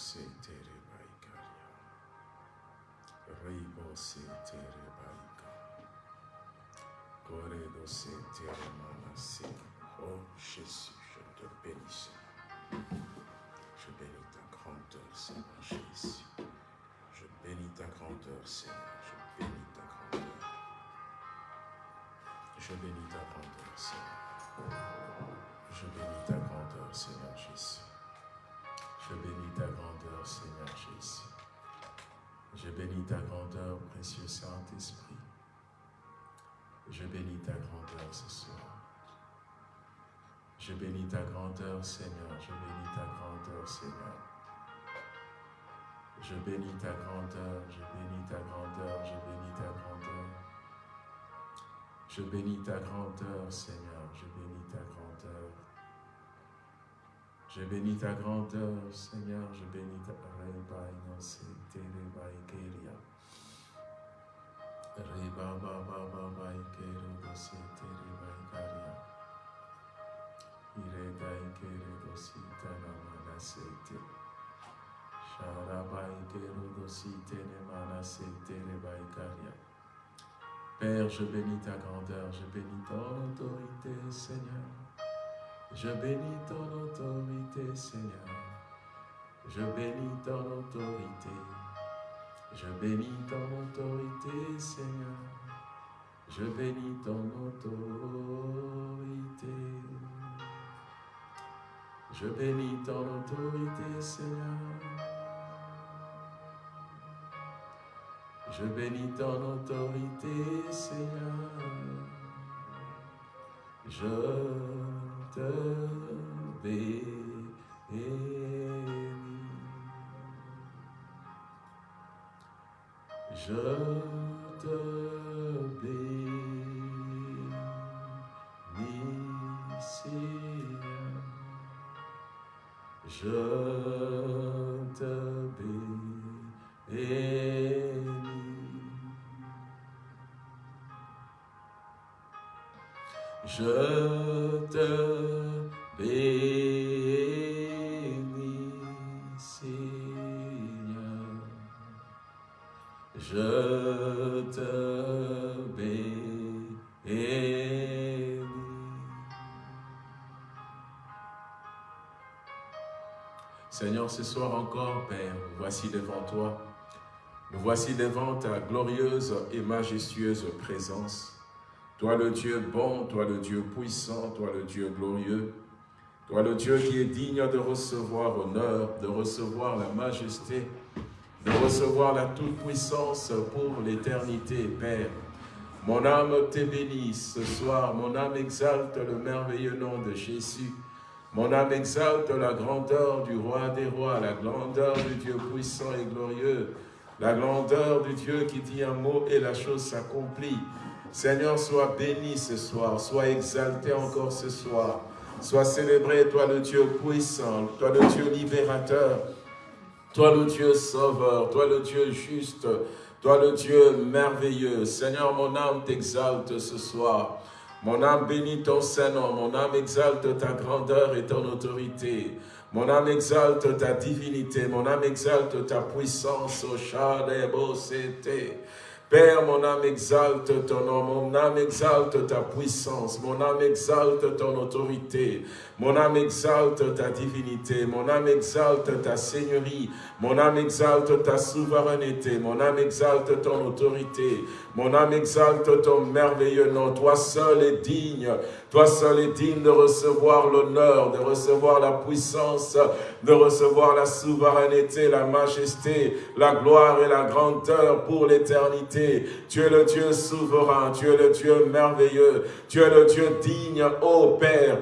se tere baikaria. Ribo se tere baika. Koredo se tere. Oh Jésus, je te bénis, Seigneur. Je bénis ta grandeur, Seigneur Jésus. Je bénis ta grandeur, Seigneur. Je bénis ta grandeur. Je bénis ta grandeur, Seigneur. Je bénis ta grandeur, Seigneur Jésus. Seigneur Jésus. Je bénis ta grandeur, précieux Saint-Esprit. Je bénis ta grandeur ce soir. Je bénis ta grandeur, Seigneur. Je bénis ta grandeur, Seigneur. Je bénis ta grandeur, je bénis ta grandeur, je bénis ta grandeur. Je bénis ta grandeur, Seigneur. Je bénis ta grandeur. Je bénis ta grandeur, Seigneur. Je bénis ta. Père, je bénis ta grandeur, je bénis ton autorité, Seigneur. Je bénis ton autorité, Seigneur. Je bénis ton autorité. Je bénis ton autorité, Seigneur. Je bénis ton autorité. Je bénis ton autorité, Seigneur. Je bénis ton autorité, Seigneur. Je te bénis. Je te bénis. Je te bénis. Je te soir encore, Père, voici devant toi. Nous voici devant ta glorieuse et majestueuse présence. Toi le Dieu bon, toi le Dieu puissant, toi le Dieu glorieux, toi le Dieu qui est digne de recevoir honneur, de recevoir la majesté, de recevoir la toute-puissance pour l'éternité, Père. Mon âme te bénit ce soir, mon âme exalte le merveilleux nom de Jésus. Mon âme exalte la grandeur du roi des rois, la grandeur du Dieu puissant et glorieux, la grandeur du Dieu qui dit un mot et la chose s'accomplit. Seigneur, sois béni ce soir, sois exalté encore ce soir. Sois célébré, toi le Dieu puissant, toi le Dieu libérateur, toi le Dieu sauveur, toi le Dieu juste, toi le Dieu merveilleux. Seigneur, mon âme t'exalte ce soir. Mon âme bénit ton Saint-Nom, mon âme exalte ta grandeur et ton autorité. Mon âme exalte ta divinité, mon âme exalte ta puissance, au c'était. Père, mon âme exalte ton nom, mon âme exalte ta puissance, mon âme exalte ton autorité, mon âme exalte ta divinité, mon âme exalte ta seigneurie, mon âme exalte ta souveraineté, mon âme exalte ton autorité, mon âme exalte ton merveilleux nom. Toi seul est digne, toi seul est digne de recevoir l'honneur, de recevoir la puissance, de recevoir la souveraineté, la majesté, la gloire et la grandeur pour l'éternité. Tu es le Dieu souverain, tu es le Dieu merveilleux, tu es le Dieu digne, ô Père,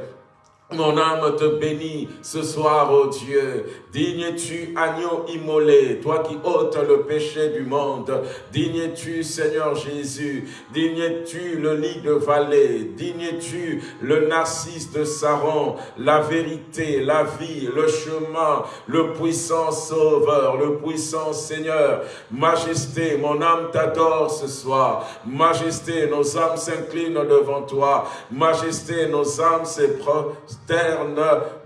mon âme te bénit ce soir, ô Dieu. Digne tu agneau immolé, toi qui ôtes le péché du monde. Digne tu Seigneur Jésus. Digne tu le lit de vallée. Digne tu le narcisse de Saron. La vérité, la vie, le chemin, le puissant Sauveur, le puissant Seigneur. Majesté, mon âme t'adore ce soir. Majesté, nos âmes s'inclinent devant toi. Majesté, nos âmes se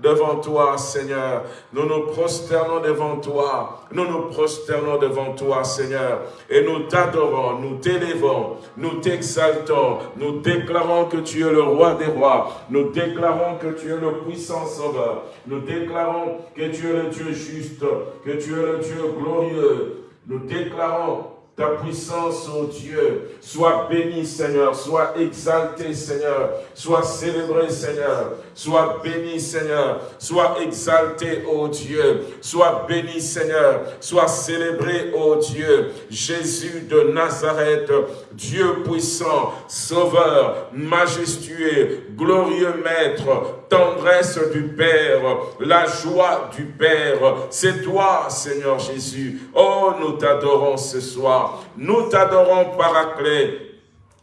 devant toi, Seigneur. Nous nous prosternons devant toi. Nous nous prosternons devant toi, Seigneur. Et nous t'adorons, nous t'élevons, nous t'exaltons. Nous déclarons que tu es le roi des rois. Nous déclarons que tu es le puissant sauveur. Nous déclarons que tu es le Dieu juste, que tu es le Dieu glorieux. Nous déclarons ta puissance, ô Dieu. Sois béni, Seigneur. Sois exalté, Seigneur. Sois célébré, Seigneur. Sois béni, Seigneur. Sois exalté, ô Dieu. Sois béni, Seigneur. Sois célébré, ô Dieu. Jésus de Nazareth, Dieu puissant, sauveur, majestueux, glorieux Maître, tendresse du Père, la joie du Père. C'est toi, Seigneur Jésus. Oh, nous t'adorons ce soir. Nous t'adorons, Paraclet.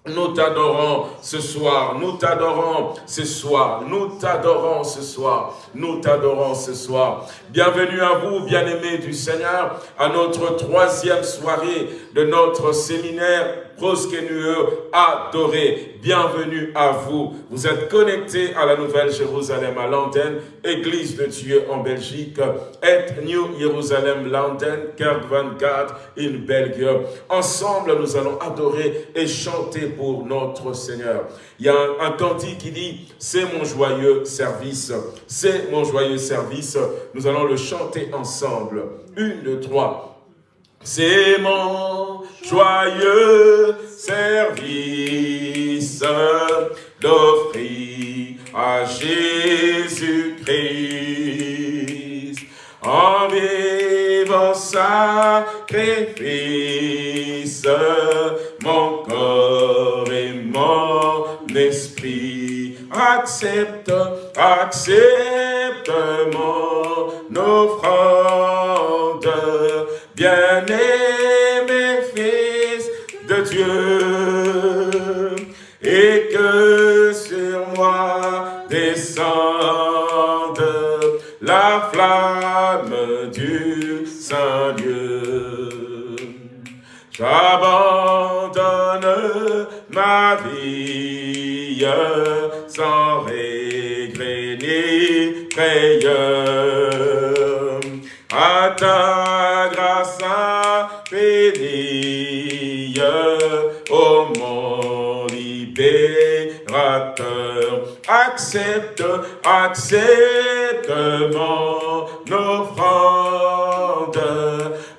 Nous t'adorons ce soir, nous t'adorons ce soir, nous t'adorons ce soir, nous t'adorons ce soir. Bienvenue à vous, bien-aimés du Seigneur, à notre troisième soirée de notre séminaire proskenueux, adoré. Bienvenue à vous. Vous êtes connectés à la Nouvelle Jérusalem à l'antenne, Église de Dieu en Belgique, et New Jérusalem London, Kerk 24 in Belgique. Ensemble, nous allons adorer et chanter pour notre Seigneur. Il y a un, un cantique qui dit, c'est mon joyeux service, c'est mon joyeux service. Nous allons le chanter ensemble. Une, deux, trois. C'est mon joyeux service d'offrir à Jésus-Christ. En vivant sacrifice mon corps et mon esprit accepte, accepte mon offrande bien-aimé la flamme du Saint-Dieu. J'abandonne ma vie sans regret ni frayeur à ta grâce Accepte, accepte mon offrande,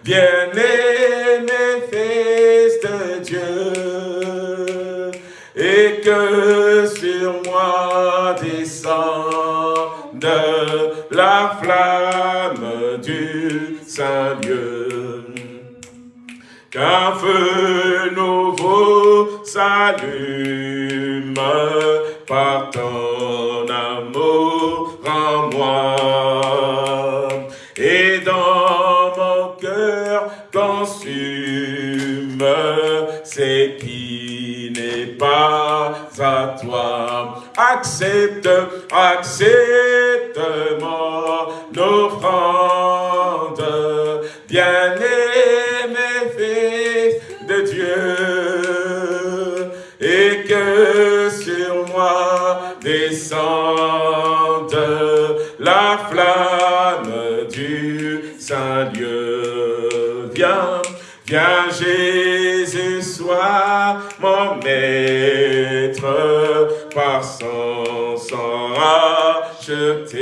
bien-aimé fils de Dieu, et que sur moi descende la flamme du Saint-Lieu. Qu'un feu nouveau s'allume Accepte, accepte mon offrande, bien-aimé fils de Dieu, et que sur moi descende la flamme du Saint-Dieu. Viens, viens Jésus, sois mon maître, par son sang racheté.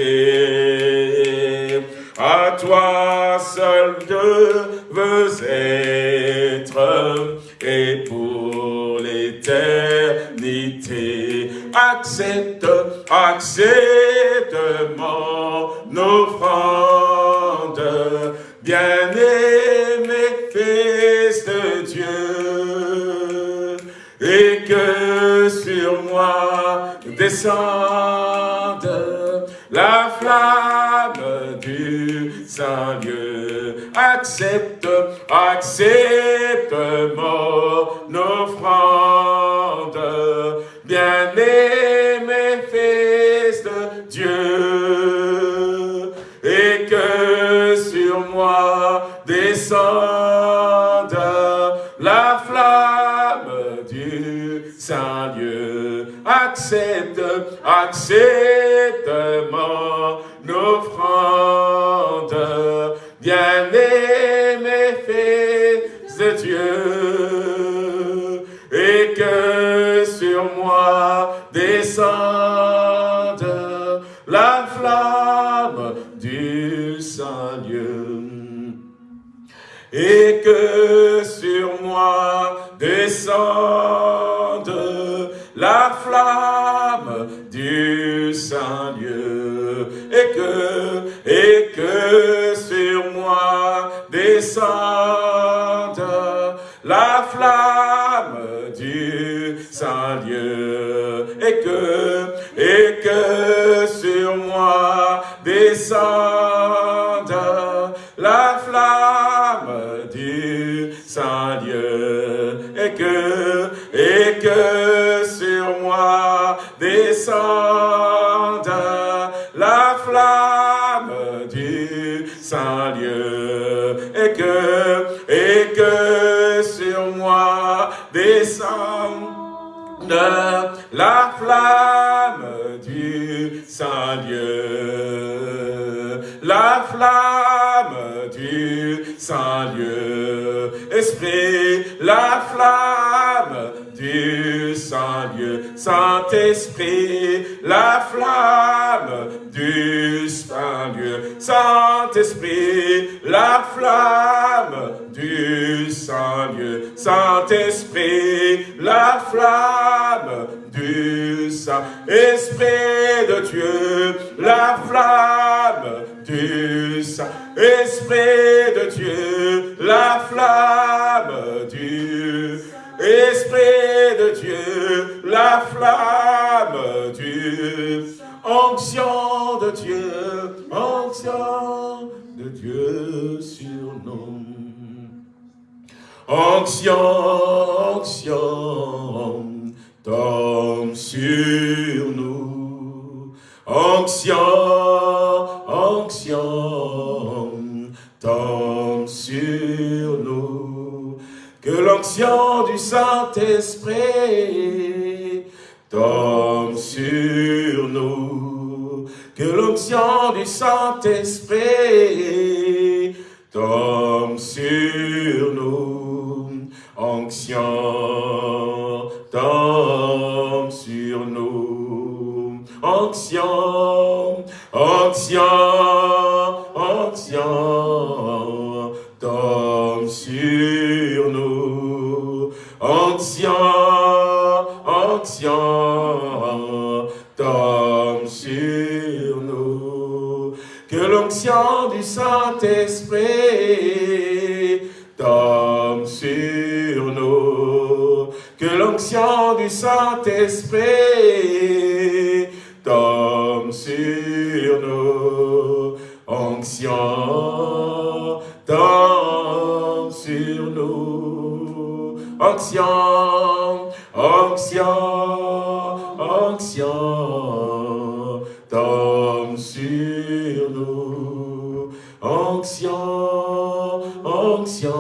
À toi seul je veux être, et pour l'éternité, accepte, accepte mon offrande, bien-aimé descende la flamme du Saint-Dieu. Accepte, accepte mon offrande, bien-aimé fils de Dieu, et que sur moi descende la flamme du Saint-Dieu accepte, accepte mon offrande. Bien-aimé, fils de Dieu, et que sur moi descende la flamme du Saint-Dieu. Et que sur moi descende la flamme du Saint-Dieu, et que, et que sur moi descende la flamme du Saint-Dieu, et que, et que sur moi descende la flamme du Saint-Dieu, et que, et que sur moi descende la flamme du Saint-Dieu, la flamme du Saint-Dieu, Esprit, la flamme Saint-Esprit, la flamme du Saint-Dieu, Saint-Esprit, la flamme du Saint-Dieu, Saint-Esprit, la flamme du Saint-Esprit de Dieu, la flamme du Saint-Esprit de Dieu, la flamme du Esprit la flamme du onction de Dieu, onction de Dieu sur nous. Onction, onction, tombe sur nous. Onction, onction, tombe sur nous. Que l'onction du Saint-Esprit tombe sur nous. Que l'onction du Saint-Esprit tombe sur nous. Onction tombe sur nous. Onction, onction, onction l'onction du Saint-Esprit tombe sur nous. Que l'onction du Saint-Esprit tombe sur nous. Onction tombe sur nous. Onction, onction, onction tombe Onction, onction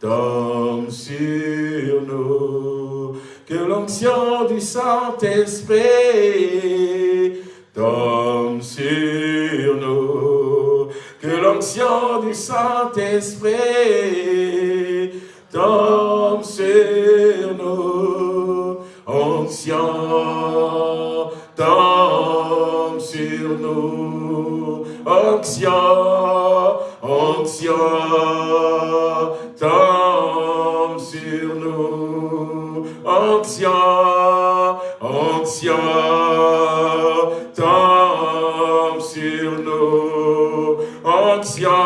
tombe sur nous. Que l'onction du Saint-Esprit tombe sur nous. Que l'onction du Saint-Esprit tombe sur nous. Onction tombe sur nous. Onction, onction tombe sur nous. Onction, onction tombe sur nous. Onction,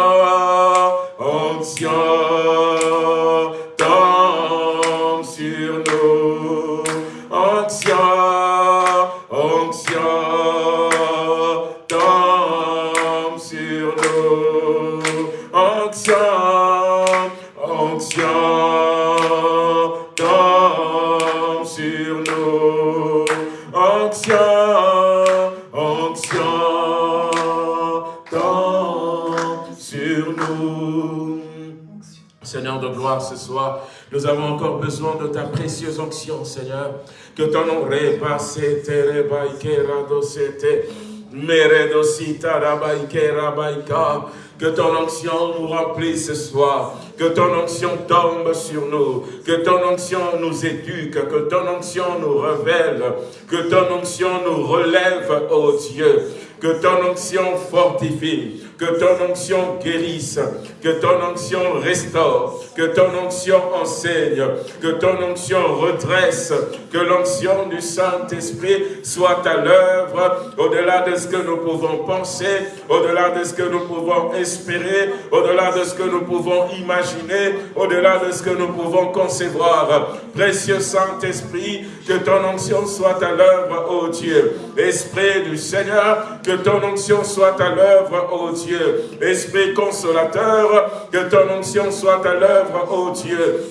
nous. Sur nous. Seigneur de gloire, ce soir, nous avons encore besoin de ta précieuse onction, Seigneur. Que ton nom repasse, te rebaike. Que ton onction nous remplisse ce soir. Que ton onction tombe sur nous. Que ton onction nous éduque. Que ton onction nous révèle. Que ton onction nous relève, ô Dieu. Que ton onction fortifie que ton onction guérisse, que ton onction restaure, que ton onction enseigne, que ton onction redresse, que l'onction du Saint-Esprit soit à l'œuvre au-delà de ce que nous pouvons penser, au-delà de ce que nous pouvons espérer, au-delà de ce que nous pouvons imaginer, au-delà de ce que nous pouvons concevoir. Précieux Saint-Esprit, que ton onction soit à l'œuvre, ô Dieu. Esprit du Seigneur, que ton onction soit à l'œuvre, ô Dieu. Esprit consolateur, que ton onction soit à l'œuvre, ô Dieu.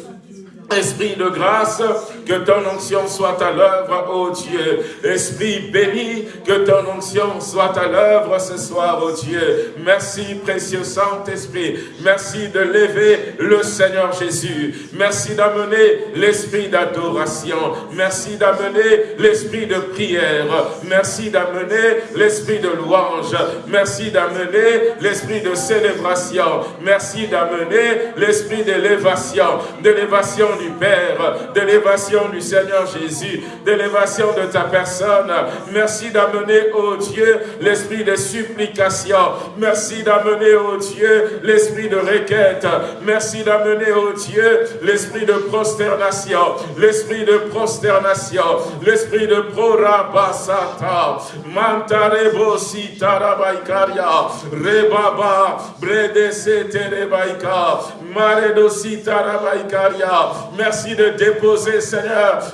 Esprit de grâce, que ton onction soit à l'œuvre, ô Dieu. Esprit béni, que ton onction soit à l'œuvre ce soir, ô Dieu. Merci, précieux Saint-Esprit. Merci de lever le Seigneur Jésus. Merci d'amener l'esprit d'adoration. Merci d'amener l'esprit de prière. Merci d'amener l'esprit de louange. Merci d'amener l'esprit de célébration. Merci d'amener l'esprit d'élévation, d'élévation du Père, d'élévation du Seigneur Jésus, d'élévation de ta personne. Merci d'amener, au Dieu, l'esprit de supplication. Merci d'amener, au Dieu, l'esprit de requête. Merci d'amener, au Dieu, l'esprit de prosternation, l'esprit de prosternation, l'esprit de prorabasata. Mantarebo sitarabaikaria, rebaba, bredese terebaika, maredo sitarabaikaria. Merci de déposer, Seigneur,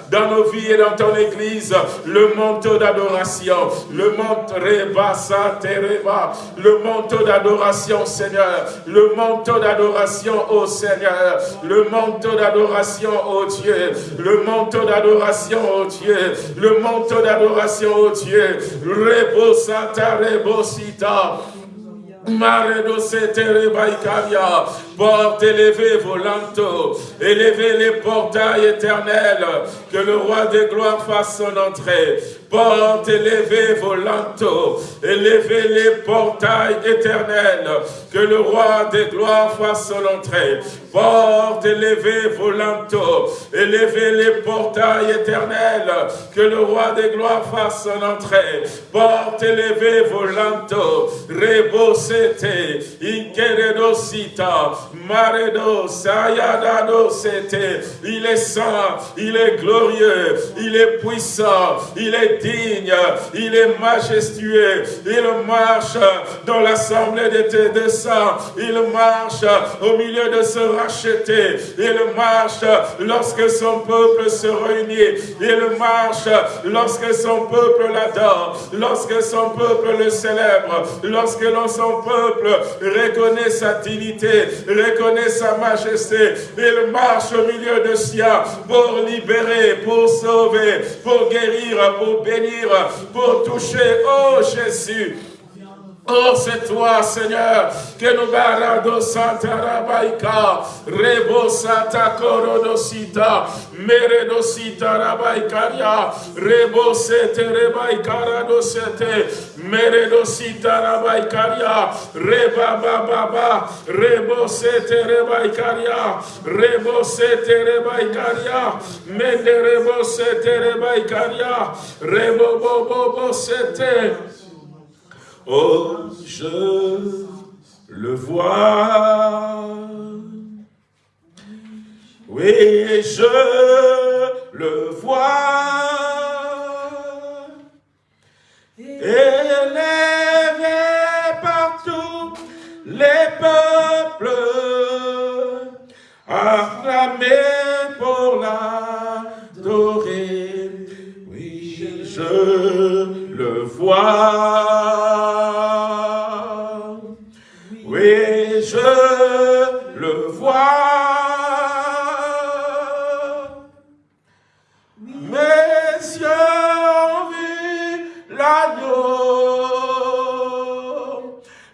dans nos vies et dans ton Église, le manteau d'adoration, le manteau le manteau d'adoration, Seigneur, le manteau d'adoration au Seigneur, le manteau d'adoration au Dieu, le manteau d'adoration au Dieu, le manteau d'adoration au Dieu, Rebo Santa Rebo Sita, Maredo Baikaria, porte élevée volanto, élevez les portails éternels, que le roi des gloires fasse son entrée. Porte élevée volanto, élevez les portails éternels, que le roi des gloires fasse son entrée. Porte élevée volanto, élevez les portails éternels, que le roi des gloires fasse son entrée. Porte élevée Il est saint, il est glorieux, il est puissant, il est digne, il est majestueux, il marche dans l'assemblée des, des saints, il marche au milieu de ce racheté, il marche lorsque son peuple se réunit, il marche lorsque son peuple l'adore, lorsque son peuple le célèbre, lorsque son peuple reconnaît sa dignité, reconnaît sa majesté, il marche au milieu de sien pour libérer, pour sauver, pour guérir, pour bénir pour toucher, oh Jésus, Oh, c'est toi, Seigneur, que nous barado Santa Rabaika, Rebo Santa Corodosita, Meredosita Rabaikaria, Rebo Sete Rebaikara dosete, Meredosita Rabaikaria, Reba Baba, Rebo Sete Rebaikaria, Rebo Sete Rebaikaria, Mende Rebo Sete Rebaikaria, Rebo Bobo Sete, Oh, je le vois. Oui, je le vois. Élevé partout les peuples, acclamés pour l'adorer. Oui, je le vois.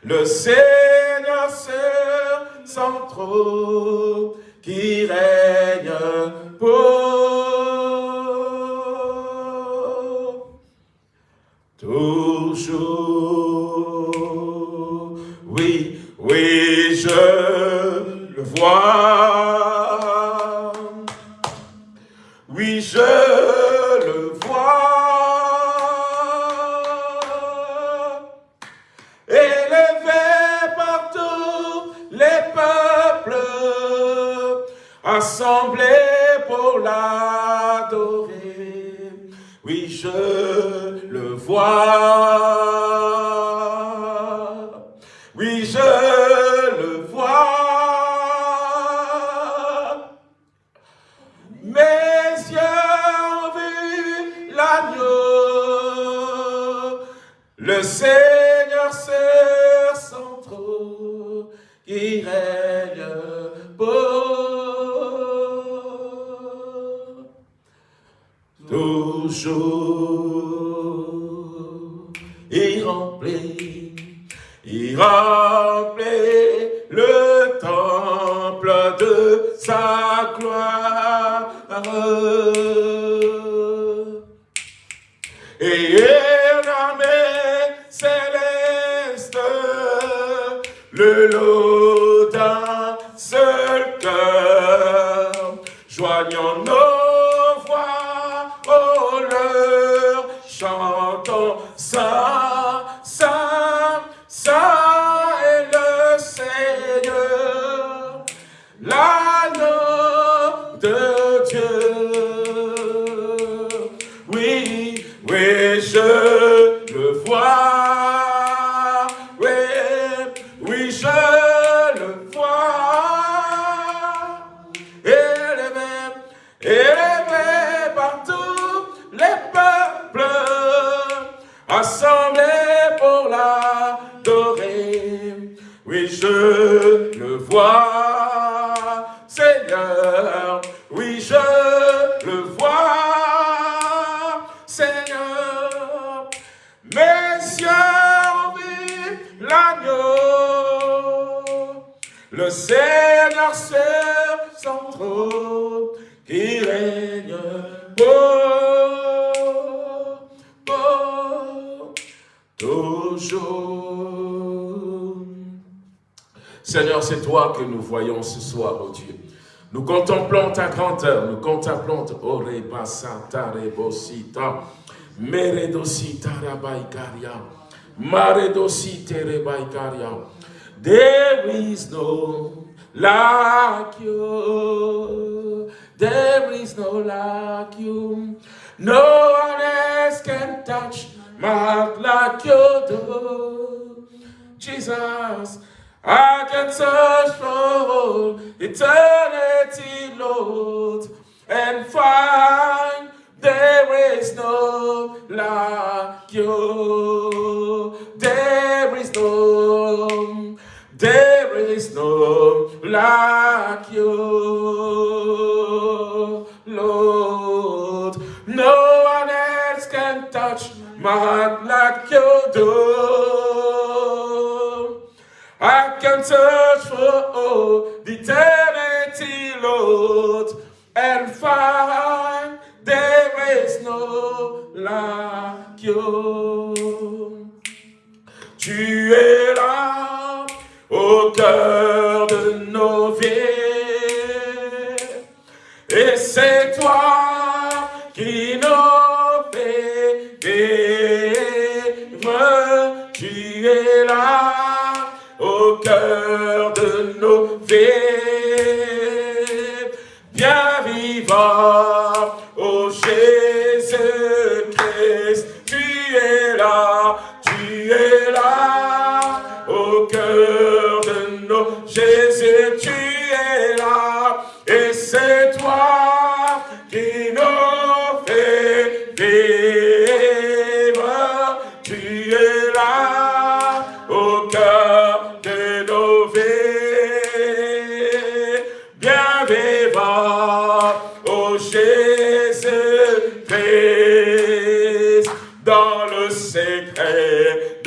Le Seigneur c'est sans trop qui règne pour toujours. Oui, je le vois. Oui, je le vois. Élevé par tous les peuples, assemblés pour l'adorer. Oui, je le vois. Le Seigneur son trône qui règne pour toujours. Il remplit, il remplit le temple de sa gloire. Le lot d'un seul cœur, joignant nos voix, oh leur chantons ça, c'est toi que nous voyons ce soir, oh Dieu. Nous contemplons ta grandeur, nous contemplons Oreba Santa Rebosita, Meredosita Rabaikaria, Maredosita. There is no like you, there is no like you, no one else can touch my like you do. Jesus, I can search for eternity, Lord, and find there is no like you. There is no, there is no like you, Lord. No one else can touch my heart like you do. I can search for all the eternity, Lord, and find there is no like you. Tu es là au cœur de nos vies, et c'est toi qui nous fait tu es là de nos vies. Bien vivant, oh Jésus-Christ, tu es là, tu es là au cœur de nos Jésus, tu es là, et c'est toi qui nous fait vivre.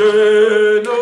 te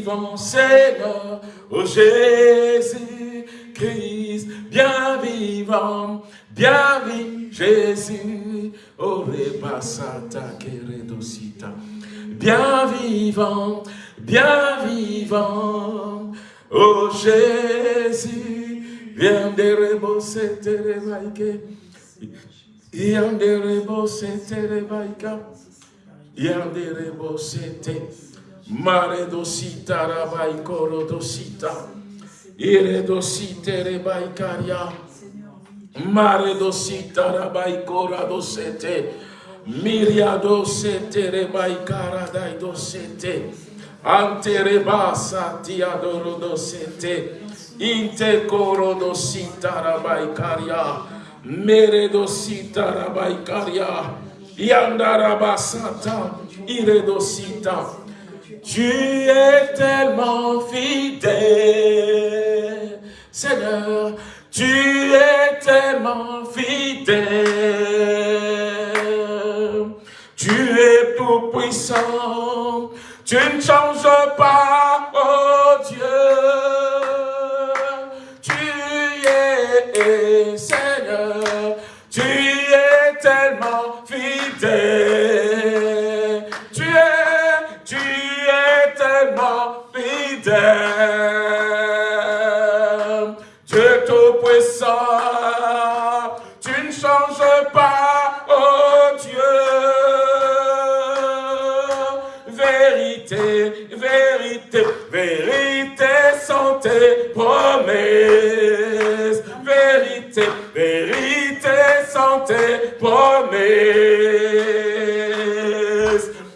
vivant, Seigneur, oh Jésus-Christ, bien vivant, bien vivant, Jésus, oh repassata, keredosita, bien vivant, bien vivant, oh Jésus, bien derebo, c'était rebaike, bien derebo, c'était rebaika, Yandere bosete, mare dosita rabai koro dosita, ire dosite rebai mare dosita rabai kora dosete, miria dosete rebai dai dosete, ante rebasa ti adoro dosete, inte koro dosita rabai karia, mere dosita rabai karia, Yandarabasata, Iredosita. Tu es tellement fidèle, Seigneur, tu es tellement fidèle. Tu es tout puissant, tu ne changes pas, oh Dieu. Tu es Seigneur, tu es tellement fidèle. Fidèle. Tu es tout puissant, tu ne changes pas, oh Dieu. Vérité, vérité, vérité sont tes vérité, vérité, santé, promesse.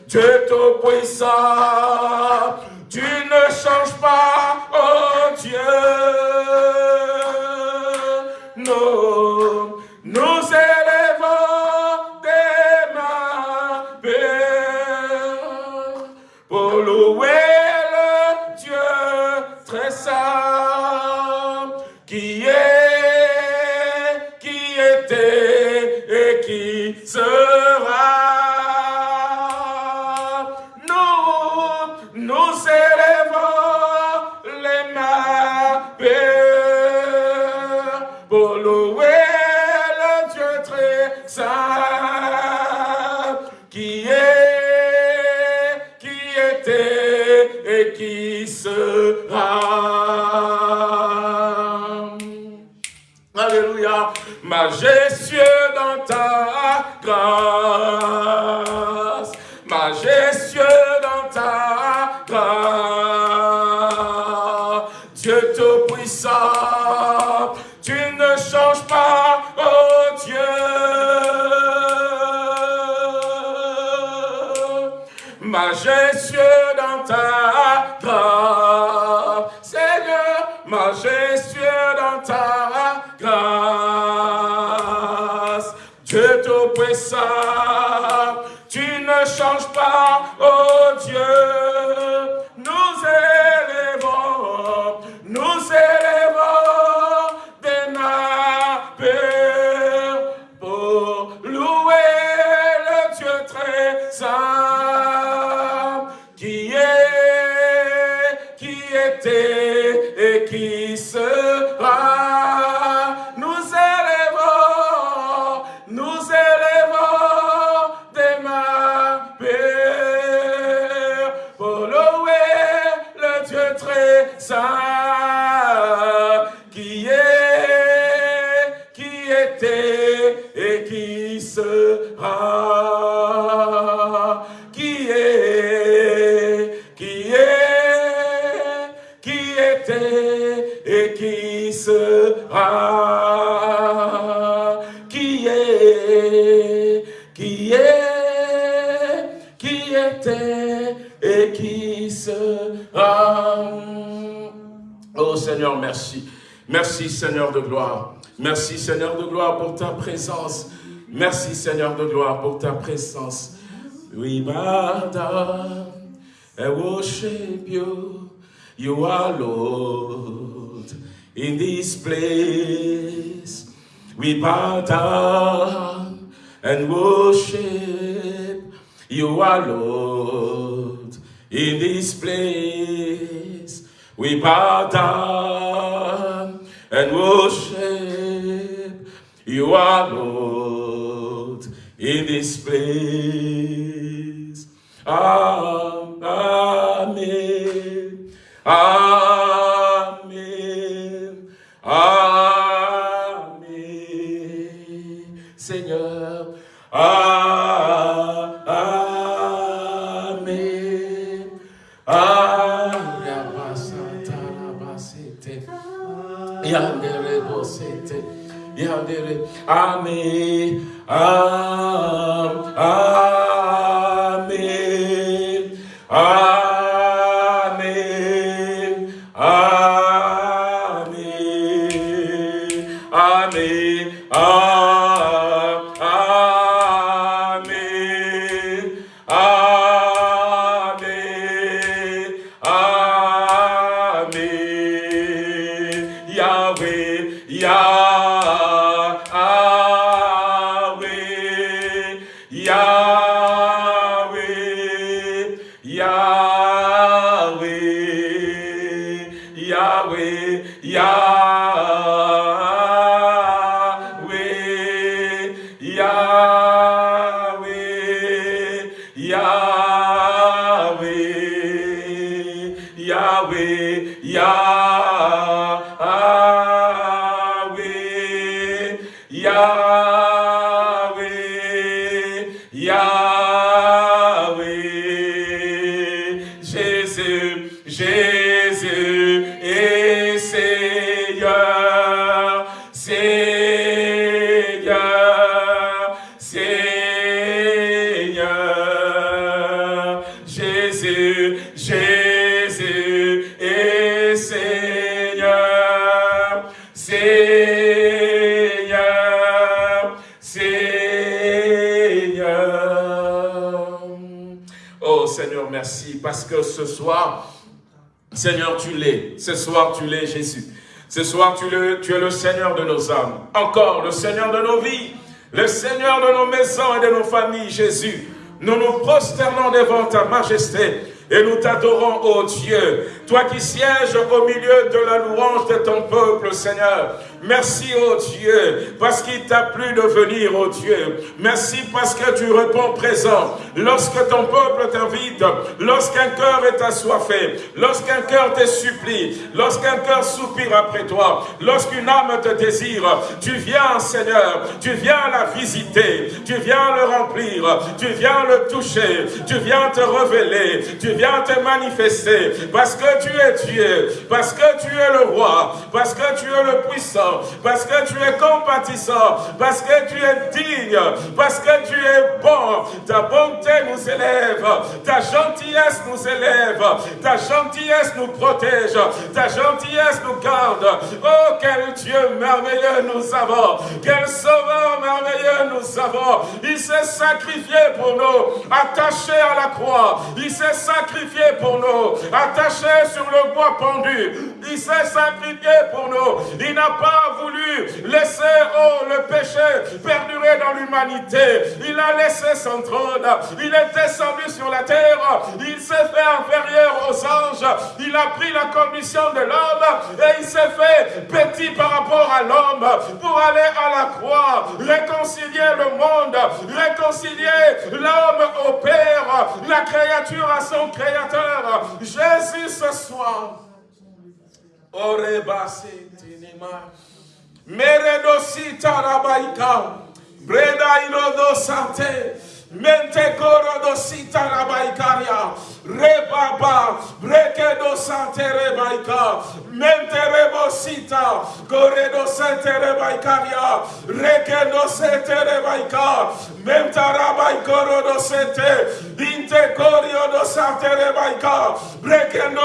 Dieu tout-puissant, tu ne changes pas, oh Dieu. Alléluia, majestueux dans ta grâce, majestueux dans ta grâce. Dieu tout-puissant, tu ne changes pas, oh Dieu. Majestueux Merci Seigneur de gloire. Merci Seigneur de gloire pour ta présence. Merci Seigneur de gloire pour ta présence. We bow down and worship you. You are Lord in this place. We bow down and worship. You are Lord in this place. We bow down and worship. You are Lord in this place. Amen. Amen. আমি আম আম Seigneur, Seigneur, Seigneur, Jésus, Jésus et Seigneur, Seigneur, Seigneur. Oh Seigneur, merci parce que ce soir, Seigneur, tu l'es. Ce soir, tu l'es, Jésus. Ce soir, tu, es le Seigneur de nos âmes. Encore, le Seigneur de nos vies. Le Seigneur de nos maisons et de nos familles, Jésus. Nous nous prosternons devant ta majesté et nous t'adorons, ô Dieu. Toi qui sièges au milieu de la louange de ton peuple, Seigneur. Merci, ô Dieu, parce qu'il t'a plu de venir, ô Dieu. Merci parce que tu réponds présent. Lorsque ton peuple t'invite, lorsqu'un cœur est assoiffé, lorsqu'un cœur te supplie, lorsqu'un cœur soupire après toi, lorsqu'une âme te désire, tu viens, Seigneur, tu viens la visiter, tu viens le remplir, tu viens le toucher, tu viens te révéler, tu viens te manifester, parce que tu es Dieu, parce que tu es le roi, parce que tu es le puissant, parce que tu es compatissant, parce que tu es digne, parce que tu es bon. Ta bonté nous élève, ta gentillesse nous élève, ta gentillesse nous protège, ta gentillesse nous garde. Oh, quel Dieu merveilleux nous avons, quel sauveur merveilleux nous avons. Il s'est sacrifié pour nous, attaché à la croix. Il s'est sacrifié pour nous, attaché sur le bois pendu. Il s'est sacrifié pour nous. Il n'a pas voulu laisser oh, le péché perdurer dans l'humanité. Il a laissé son trône. Il est descendu sur la terre. Il s'est fait inférieur aux anges. Il a pris la commission de l'homme et il s'est fait petit par rapport à l'homme pour aller à la croix, réconcilier le monde, réconcilier l'homme au Père, la créature à son Créateur. Jésus ce soir. Meredosita rabaika. Breda irodo sante. Mente coro dosita rabaikaria. Rebaba. Breke do sante rebaika. Mente rebosita. Corredo sente rebaikaria. Reke do sente rebaika. Menta rabaikoro do sente. Inte corio do sante rebaika.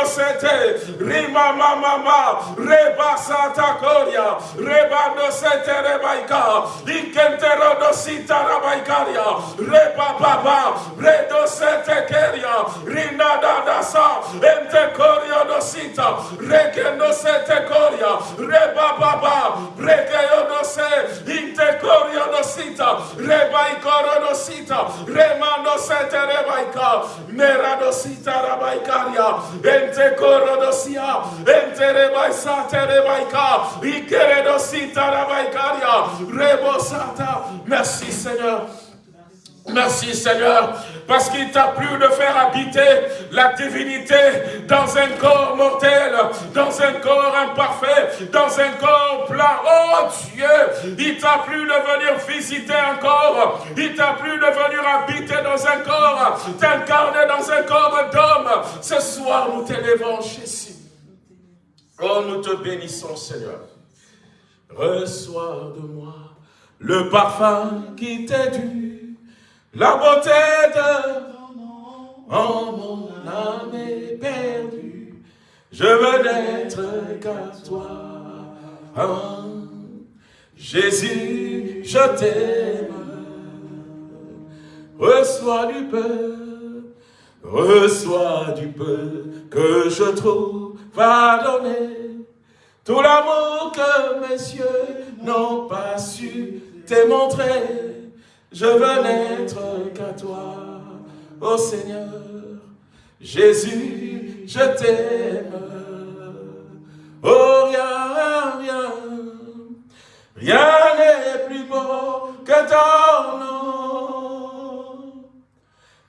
Sente. Rima mama. Reba santa coria. Reba do sente rebaika. Inkentero do sita rabaikaria. Reba baba. Redo sente keria. Rinda da da sa. Ente corio do sita. Reke no sente coria. Reba baba. Reke yo no se. Inte corio do sita. Reba ikoro do sita. Rema no sente rebaika. Mera do sita rabaikaria. Ente coro do sia. Ente rebaisa te rebaika. Ikere do sita rabaikaria. Rebo sata. Merci Seigneur. Merci Seigneur, parce qu'il t'a plu de faire habiter la divinité dans un corps mortel, dans un corps imparfait, dans un corps plat. Oh Dieu, il t'a plu de venir visiter un corps, il t'a plu de venir habiter dans un corps, t'incarner dans un corps d'homme. Ce soir, nous t'élevons, Jésus. Oh, nous te bénissons, Seigneur. Reçois de moi le parfum qui t'est dû. La beauté de en mon âme est perdue. Je veux n'être qu'à toi. Oh, Jésus, je t'aime. Reçois du peu, reçois du peu que je trouve pardonner. Tout l'amour que mes yeux n'ont pas su te. Je veux n'être qu'à toi, ô Seigneur. Jésus, je t'aime. Oh, rien, rien, rien n'est plus beau que ton nom.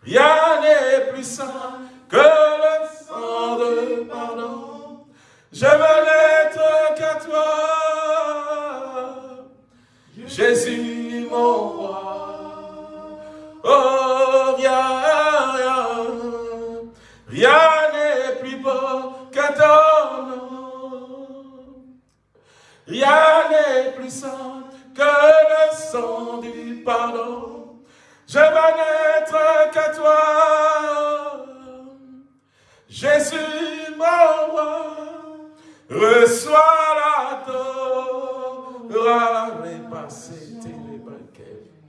Rien n'est plus saint que le sang de pardon. Je veux n'être qu'à toi. Jésus, mon roi. Oh, rien, rien, rien n'est plus beau que ton nom. Rien n'est plus saint que le sang du pardon. Je veux n'être qu'à toi. Jésus, mon roi, reçois la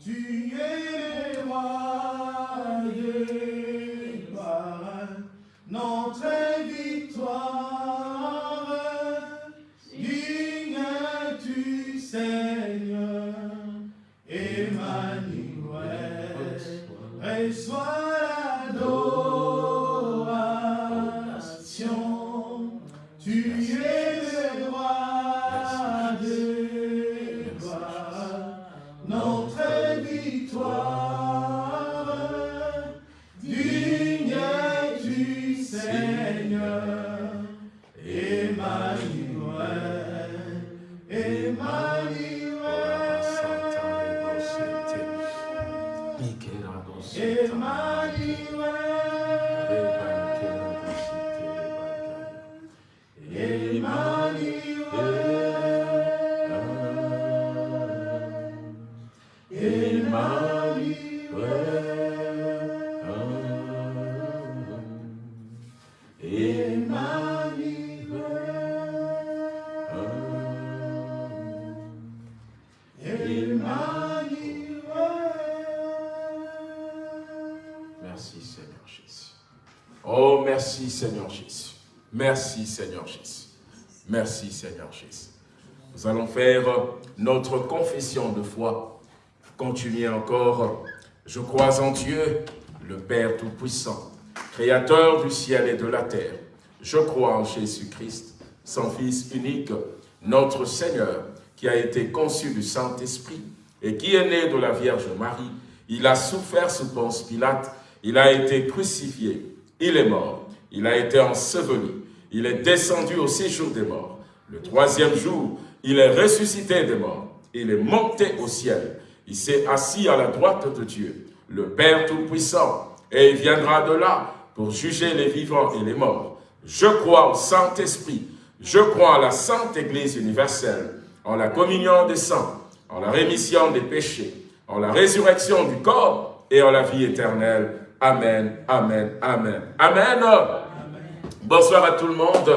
tu es éloigné par notre victoire. Digne tu Seigneur, Emmanuel, reçois la Merci Seigneur Jésus. Merci Seigneur Jésus. Nous allons faire notre confession de foi. Continuez encore. Je crois en Dieu, le Père Tout-Puissant, Créateur du ciel et de la terre. Je crois en Jésus-Christ, son Fils unique, notre Seigneur, qui a été conçu du Saint-Esprit et qui est né de la Vierge Marie. Il a souffert sous Ponce Pilate, il a été crucifié, il est mort, il a été enseveli, il est descendu au séjour des morts. Le troisième jour, il est ressuscité des morts. Il est monté au ciel. Il s'est assis à la droite de Dieu, le Père Tout-Puissant, et il viendra de là pour juger les vivants et les morts. Je crois au Saint-Esprit, je crois à la Sainte Église universelle, en la communion des saints, en la rémission des péchés, en la résurrection du corps et en la vie éternelle. Amen, Amen, Amen. Amen. Bonsoir à tout le monde.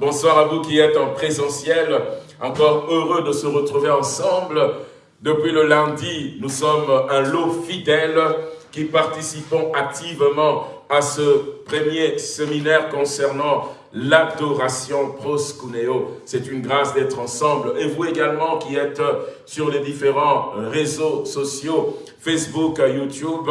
Bonsoir à vous qui êtes en présentiel. Encore heureux de se retrouver ensemble. Depuis le lundi, nous sommes un lot fidèle qui participons activement à ce premier séminaire concernant l'adoration proskuneo. C'est une grâce d'être ensemble. Et vous également qui êtes sur les différents réseaux sociaux, Facebook, YouTube,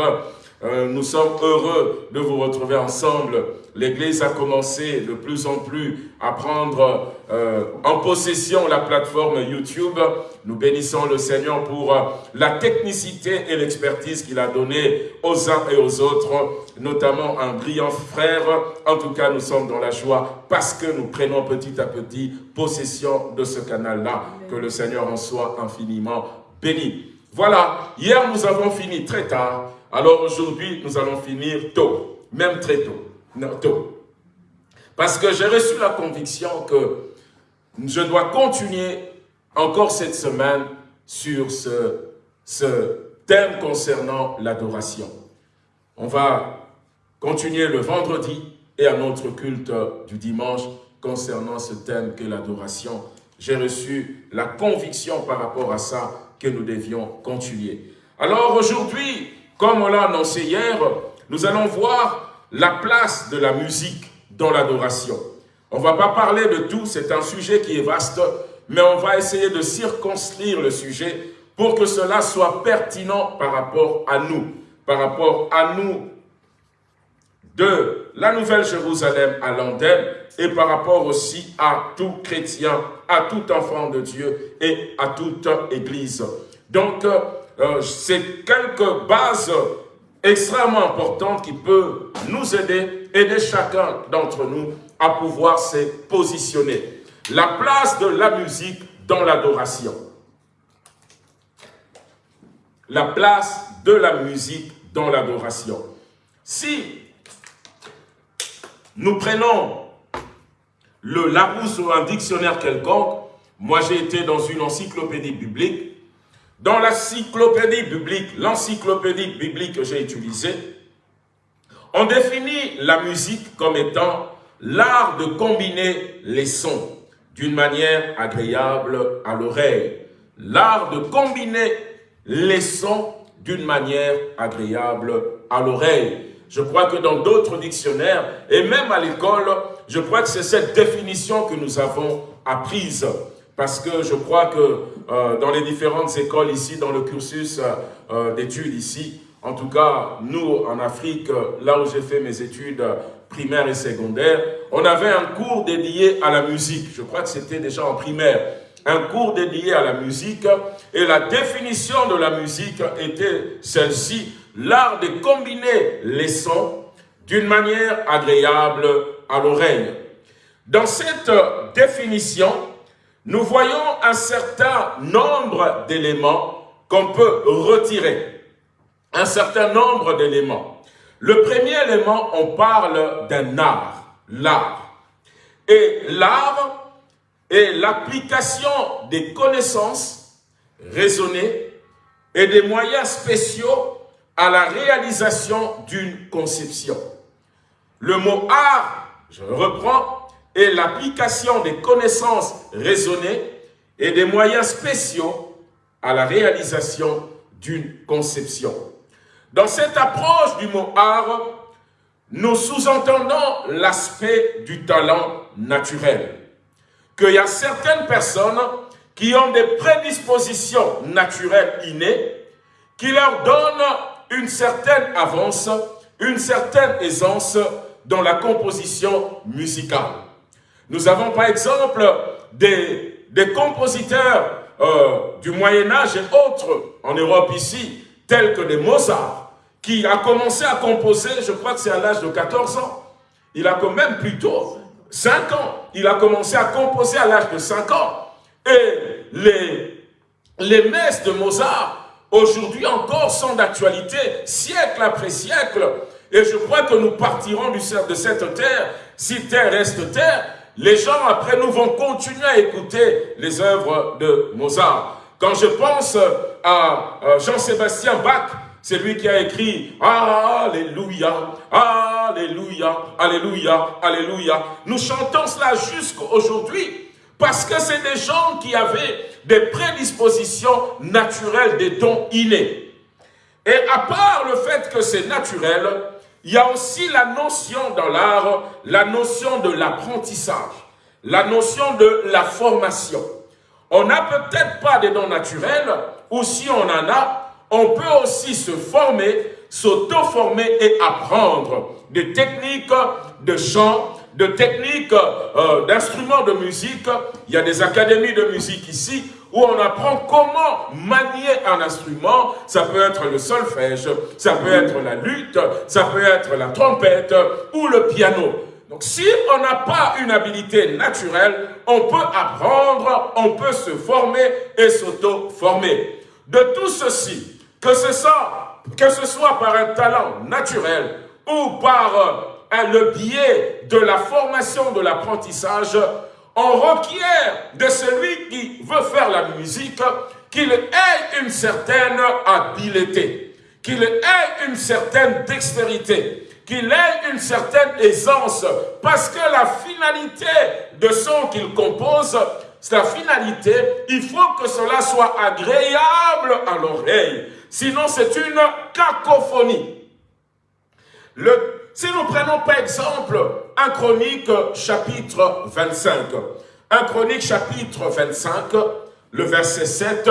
euh, nous sommes heureux de vous retrouver ensemble. L'Église a commencé de plus en plus à prendre euh, en possession la plateforme YouTube. Nous bénissons le Seigneur pour euh, la technicité et l'expertise qu'il a donnée aux uns et aux autres, notamment un brillant frère. En tout cas, nous sommes dans la joie parce que nous prenons petit à petit possession de ce canal-là. Que le Seigneur en soit infiniment béni. Voilà, hier nous avons fini très tard alors aujourd'hui, nous allons finir tôt, même très tôt. Parce que j'ai reçu la conviction que je dois continuer encore cette semaine sur ce, ce thème concernant l'adoration. On va continuer le vendredi et à notre culte du dimanche concernant ce thème que l'adoration. J'ai reçu la conviction par rapport à ça que nous devions continuer. Alors aujourd'hui, comme on l'a annoncé hier, nous allons voir la place de la musique dans l'adoration. On ne va pas parler de tout, c'est un sujet qui est vaste, mais on va essayer de circonscrire le sujet pour que cela soit pertinent par rapport à nous, par rapport à nous de la Nouvelle Jérusalem à l'Andenne et par rapport aussi à tout chrétien, à tout enfant de Dieu et à toute église. Donc, euh, c'est quelques bases extrêmement importantes qui peuvent nous aider, aider chacun d'entre nous à pouvoir se positionner. La place de la musique dans l'adoration. La place de la musique dans l'adoration. Si nous prenons le Larousse ou un dictionnaire quelconque, moi j'ai été dans une encyclopédie biblique, dans l'encyclopédie biblique, l'encyclopédie biblique que j'ai utilisée, on définit la musique comme étant l'art de combiner les sons d'une manière agréable à l'oreille. L'art de combiner les sons d'une manière agréable à l'oreille. Je crois que dans d'autres dictionnaires, et même à l'école, je crois que c'est cette définition que nous avons apprise parce que je crois que euh, dans les différentes écoles ici, dans le cursus euh, d'études ici, en tout cas, nous, en Afrique, là où j'ai fait mes études primaires et secondaires, on avait un cours dédié à la musique. Je crois que c'était déjà en primaire. Un cours dédié à la musique. Et la définition de la musique était celle-ci. L'art de combiner les sons d'une manière agréable à l'oreille. Dans cette définition, nous voyons un certain nombre d'éléments qu'on peut retirer. Un certain nombre d'éléments. Le premier élément, on parle d'un art, l'art. Et l'art est l'application des connaissances raisonnées et des moyens spéciaux à la réalisation d'une conception. Le mot art, je reprends, est l'application des connaissances raisonnées et des moyens spéciaux à la réalisation d'une conception. Dans cette approche du mot art, nous sous-entendons l'aspect du talent naturel. Qu'il y a certaines personnes qui ont des prédispositions naturelles innées qui leur donnent une certaine avance, une certaine aisance dans la composition musicale. Nous avons par exemple des, compositeurs euh, du Moyen-Âge et autres en Europe ici, tels que des Mozart, qui a commencé à composer, je crois que c'est à l'âge de 14 ans. Il a quand même plutôt 5 ans. Il a commencé à composer à l'âge de 5 ans. Et les, les messes de Mozart, aujourd'hui encore, sont d'actualité, siècle après siècle. Et je crois que nous partirons de cette terre, si terre reste terre, les gens après nous vont continuer à écouter les œuvres de Mozart. Quand je pense à Jean-Sébastien Bach, c'est lui qui a écrit Alléluia, Alléluia, Alléluia, Alléluia. Nous chantons cela jusqu'aujourd'hui parce que c'est des gens qui avaient des prédispositions naturelles, des dons innés. Et à part le fait que c'est naturel, il y a aussi la notion dans l'art, la notion de l'apprentissage, la notion de la formation. On n'a peut-être pas des dons naturels, ou si on en a, on peut aussi se former, s'auto-former et apprendre des techniques de chant, de techniques euh, d'instruments de musique. Il y a des académies de musique ici où on apprend comment manier un instrument. Ça peut être le solfège, ça peut être la lutte, ça peut être la trompette ou le piano. Donc si on n'a pas une habilité naturelle, on peut apprendre, on peut se former et s'auto-former. De tout ceci, que ce, soit, que ce soit par un talent naturel ou par euh, le biais de la formation de l'apprentissage, on requiert de celui qui veut faire la musique qu'il ait une certaine habileté, qu'il ait une certaine dextérité, qu'il ait une certaine aisance, parce que la finalité de son qu'il compose, la finalité, il faut que cela soit agréable à l'oreille. Sinon, c'est une cacophonie. Si nous prenons par exemple un chronique chapitre 25, un chronique chapitre 25, le verset 7,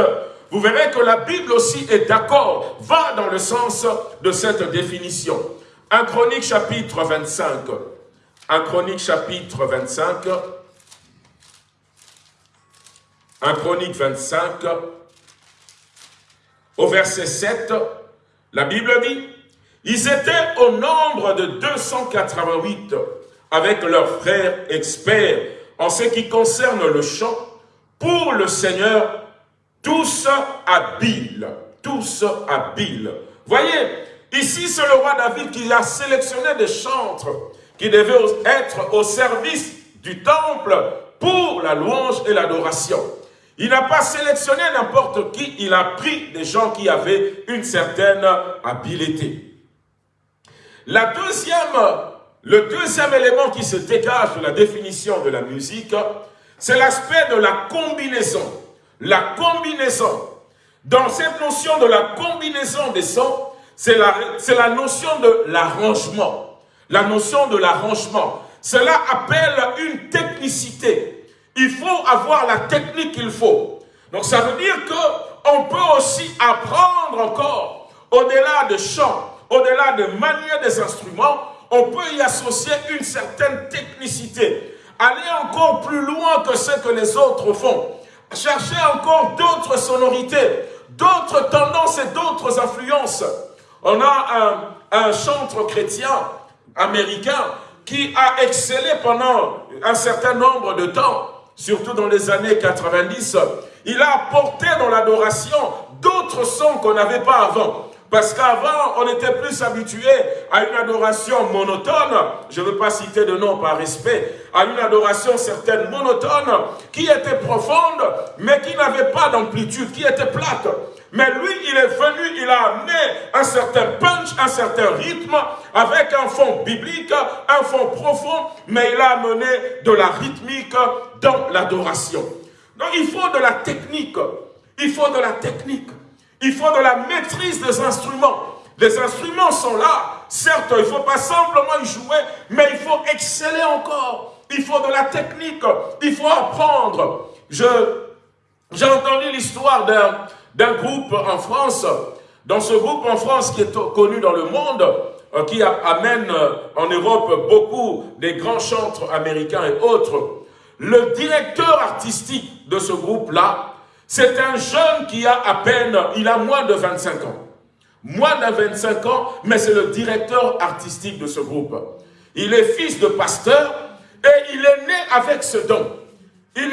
vous verrez que la Bible aussi est d'accord, va dans le sens de cette définition. Un chronique chapitre 25, un chronique chapitre 25, un chronique 25, au verset 7, la Bible dit, ils étaient au nombre de 288 avec leurs frères experts en ce qui concerne le chant pour le Seigneur, tous habiles, tous habiles. Voyez, ici c'est le roi David qui a sélectionné des chantres qui devaient être au service du temple pour la louange et l'adoration. Il n'a pas sélectionné n'importe qui, il a pris des gens qui avaient une certaine habileté. La deuxième, le deuxième élément qui se dégage de la définition de la musique, c'est l'aspect de la combinaison. La combinaison. Dans cette notion de la combinaison des sons, c'est la, la notion de l'arrangement. La notion de l'arrangement. Cela appelle une technicité, il faut avoir la technique qu'il faut. Donc ça veut dire qu'on peut aussi apprendre encore, au-delà de chant, au-delà de manier des instruments, on peut y associer une certaine technicité. Aller encore plus loin que ce que les autres font. Chercher encore d'autres sonorités, d'autres tendances et d'autres influences. On a un, un chantre chrétien américain qui a excellé pendant un certain nombre de temps, surtout dans les années 90. Il a apporté dans l'adoration d'autres sons qu'on n'avait pas avant. Parce qu'avant, on était plus habitué à une adoration monotone, je ne veux pas citer de nom par respect, à une adoration certaine monotone, qui était profonde, mais qui n'avait pas d'amplitude, qui était plate. Mais lui, il est venu, il a amené un certain punch, un certain rythme, avec un fond biblique, un fond profond, mais il a amené de la rythmique dans l'adoration. Donc il faut de la technique, il faut de la technique. Il faut de la maîtrise des instruments. Les instruments sont là. Certes, il ne faut pas simplement y jouer, mais il faut exceller encore. Il faut de la technique. Il faut apprendre. J'ai entendu l'histoire d'un groupe en France. Dans ce groupe en France qui est connu dans le monde, euh, qui amène euh, en Europe beaucoup des grands chantres américains et autres, le directeur artistique de ce groupe-là c'est un jeune qui a à peine, il a moins de 25 ans. Moins de 25 ans, mais c'est le directeur artistique de ce groupe. Il est fils de pasteur et il est né avec ce don. Il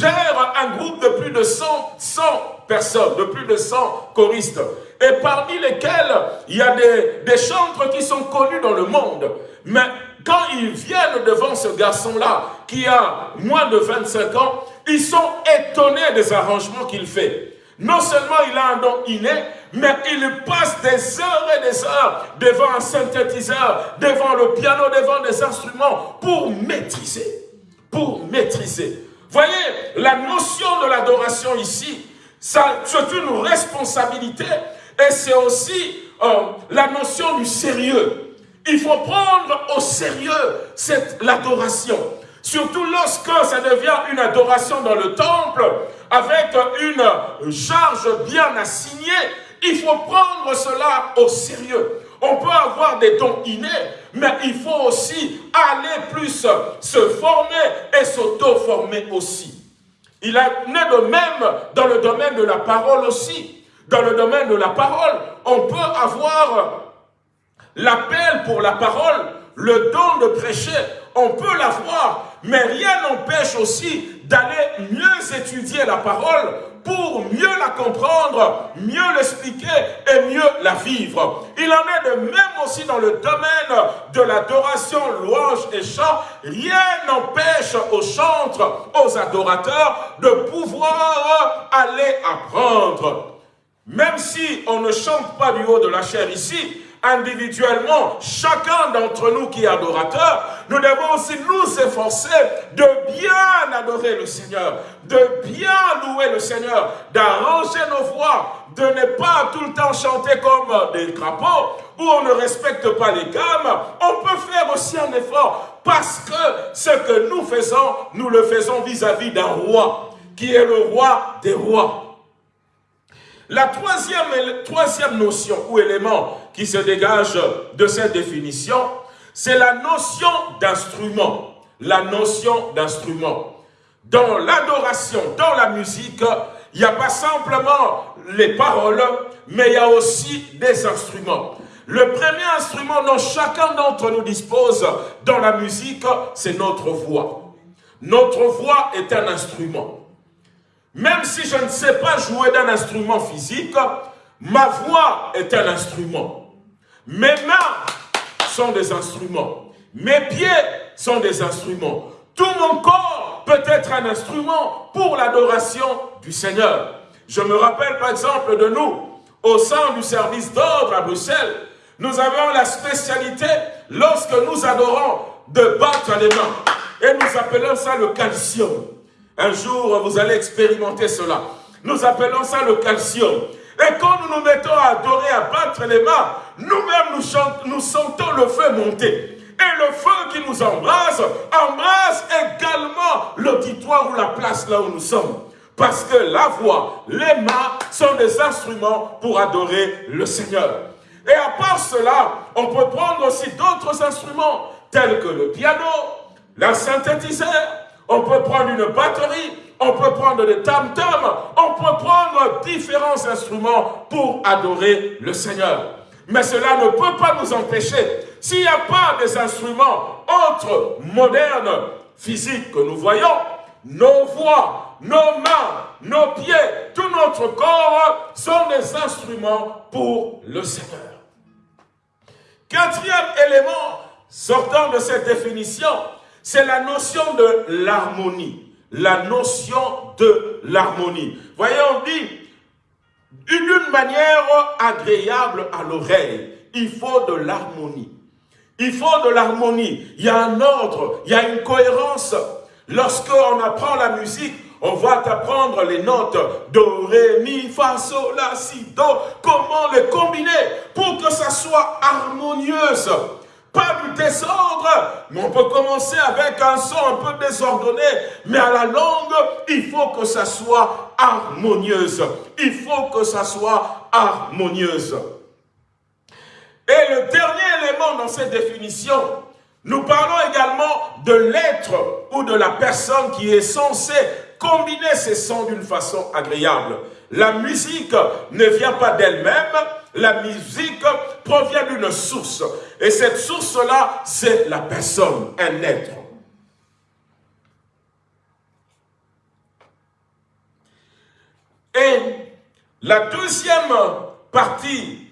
gère un groupe de plus de 100, 100 personnes, de plus de 100 choristes. Et parmi lesquels il y a des, des chantres qui sont connus dans le monde. Mais quand ils viennent devant ce garçon-là, qui a moins de 25 ans, ils sont étonnés des arrangements qu'il fait. Non seulement il a un don inné, mais il passe des heures et des heures devant un synthétiseur, devant le piano, devant des instruments pour maîtriser. Pour maîtriser. Voyez, la notion de l'adoration ici, c'est une responsabilité et c'est aussi euh, la notion du sérieux. Il faut prendre au sérieux l'adoration. Surtout lorsque ça devient une adoration dans le temple, avec une charge bien assignée, il faut prendre cela au sérieux. On peut avoir des dons innés, mais il faut aussi aller plus se former et s'auto-former aussi. Il en est de même dans le domaine de la parole aussi. Dans le domaine de la parole, on peut avoir l'appel pour la parole, le don de prêcher, on peut l'avoir, mais rien n'empêche aussi d'aller mieux étudier la parole pour mieux la comprendre, mieux l'expliquer et mieux la vivre. Il en est de même aussi dans le domaine de l'adoration, louange et chant. Rien n'empêche aux chantres, aux adorateurs de pouvoir aller apprendre. Même si on ne chante pas du haut de la chair ici, individuellement, chacun d'entre nous qui est adorateur, nous devons aussi nous efforcer de bien adorer le Seigneur, de bien louer le Seigneur, d'arranger nos voix, de ne pas tout le temps chanter comme des crapauds, où on ne respecte pas les gammes. On peut faire aussi un effort, parce que ce que nous faisons, nous le faisons vis-à-vis d'un roi, qui est le roi des rois. La troisième, notion ou élément qui se dégage de cette définition, c'est la notion d'instrument. La notion d'instrument. Dans l'adoration, dans la musique, il n'y a pas simplement les paroles, mais il y a aussi des instruments. Le premier instrument dont chacun d'entre nous dispose dans la musique, c'est notre voix. Notre voix est un instrument. Même si je ne sais pas jouer d'un instrument physique, ma voix est un instrument. Mes mains sont des instruments. Mes pieds sont des instruments. Tout mon corps peut être un instrument pour l'adoration du Seigneur. Je me rappelle par exemple de nous, au sein du service d'ordre à Bruxelles, nous avons la spécialité, lorsque nous adorons, de battre les mains. Et nous appelons ça le calcium. Un jour, vous allez expérimenter cela. Nous appelons ça le calcium. Et quand nous nous mettons à adorer, à battre les mains, nous-mêmes nous, sentons le feu monter. Et le feu qui nous embrase, embrase également l'auditoire ou la place là où nous sommes. Parce que la voix, les mains sont des instruments pour adorer le Seigneur. Et à part cela, on peut prendre aussi d'autres instruments, tels que le piano, la synthétiseur, on peut prendre une batterie, on peut prendre des tam-tams, on peut prendre différents instruments pour adorer le Seigneur. Mais cela ne peut pas nous empêcher, s'il n'y a pas des instruments autres, modernes, physiques que nous voyons, nos voix, nos mains, nos pieds, tout notre corps sont des instruments pour le Seigneur. Quatrième élément sortant de cette définition, c'est la notion de l'harmonie. La notion de l'harmonie. Voyez, on dit, d'une manière agréable à l'oreille, il faut de l'harmonie. Il faut de l'harmonie. Il y a un ordre, il y a une cohérence. Lorsqu'on apprend la musique, on va t'apprendre les notes Do, Ré, Mi, Fa, Sol, La, Si, Do. Comment les combiner pour que ça soit harmonieuse? Pas du désordre, mais on peut commencer avec un son un peu désordonné, mais à la langue, il faut que ça soit harmonieuse. Il faut que ça soit harmonieuse. Et le dernier élément dans cette définition, nous parlons également de l'être ou de la personne qui est censée combiner ces sons d'une façon agréable. La musique ne vient pas d'elle-même, la musique provient d'une source. Et cette source-là, c'est la personne, un être. Et la deuxième partie,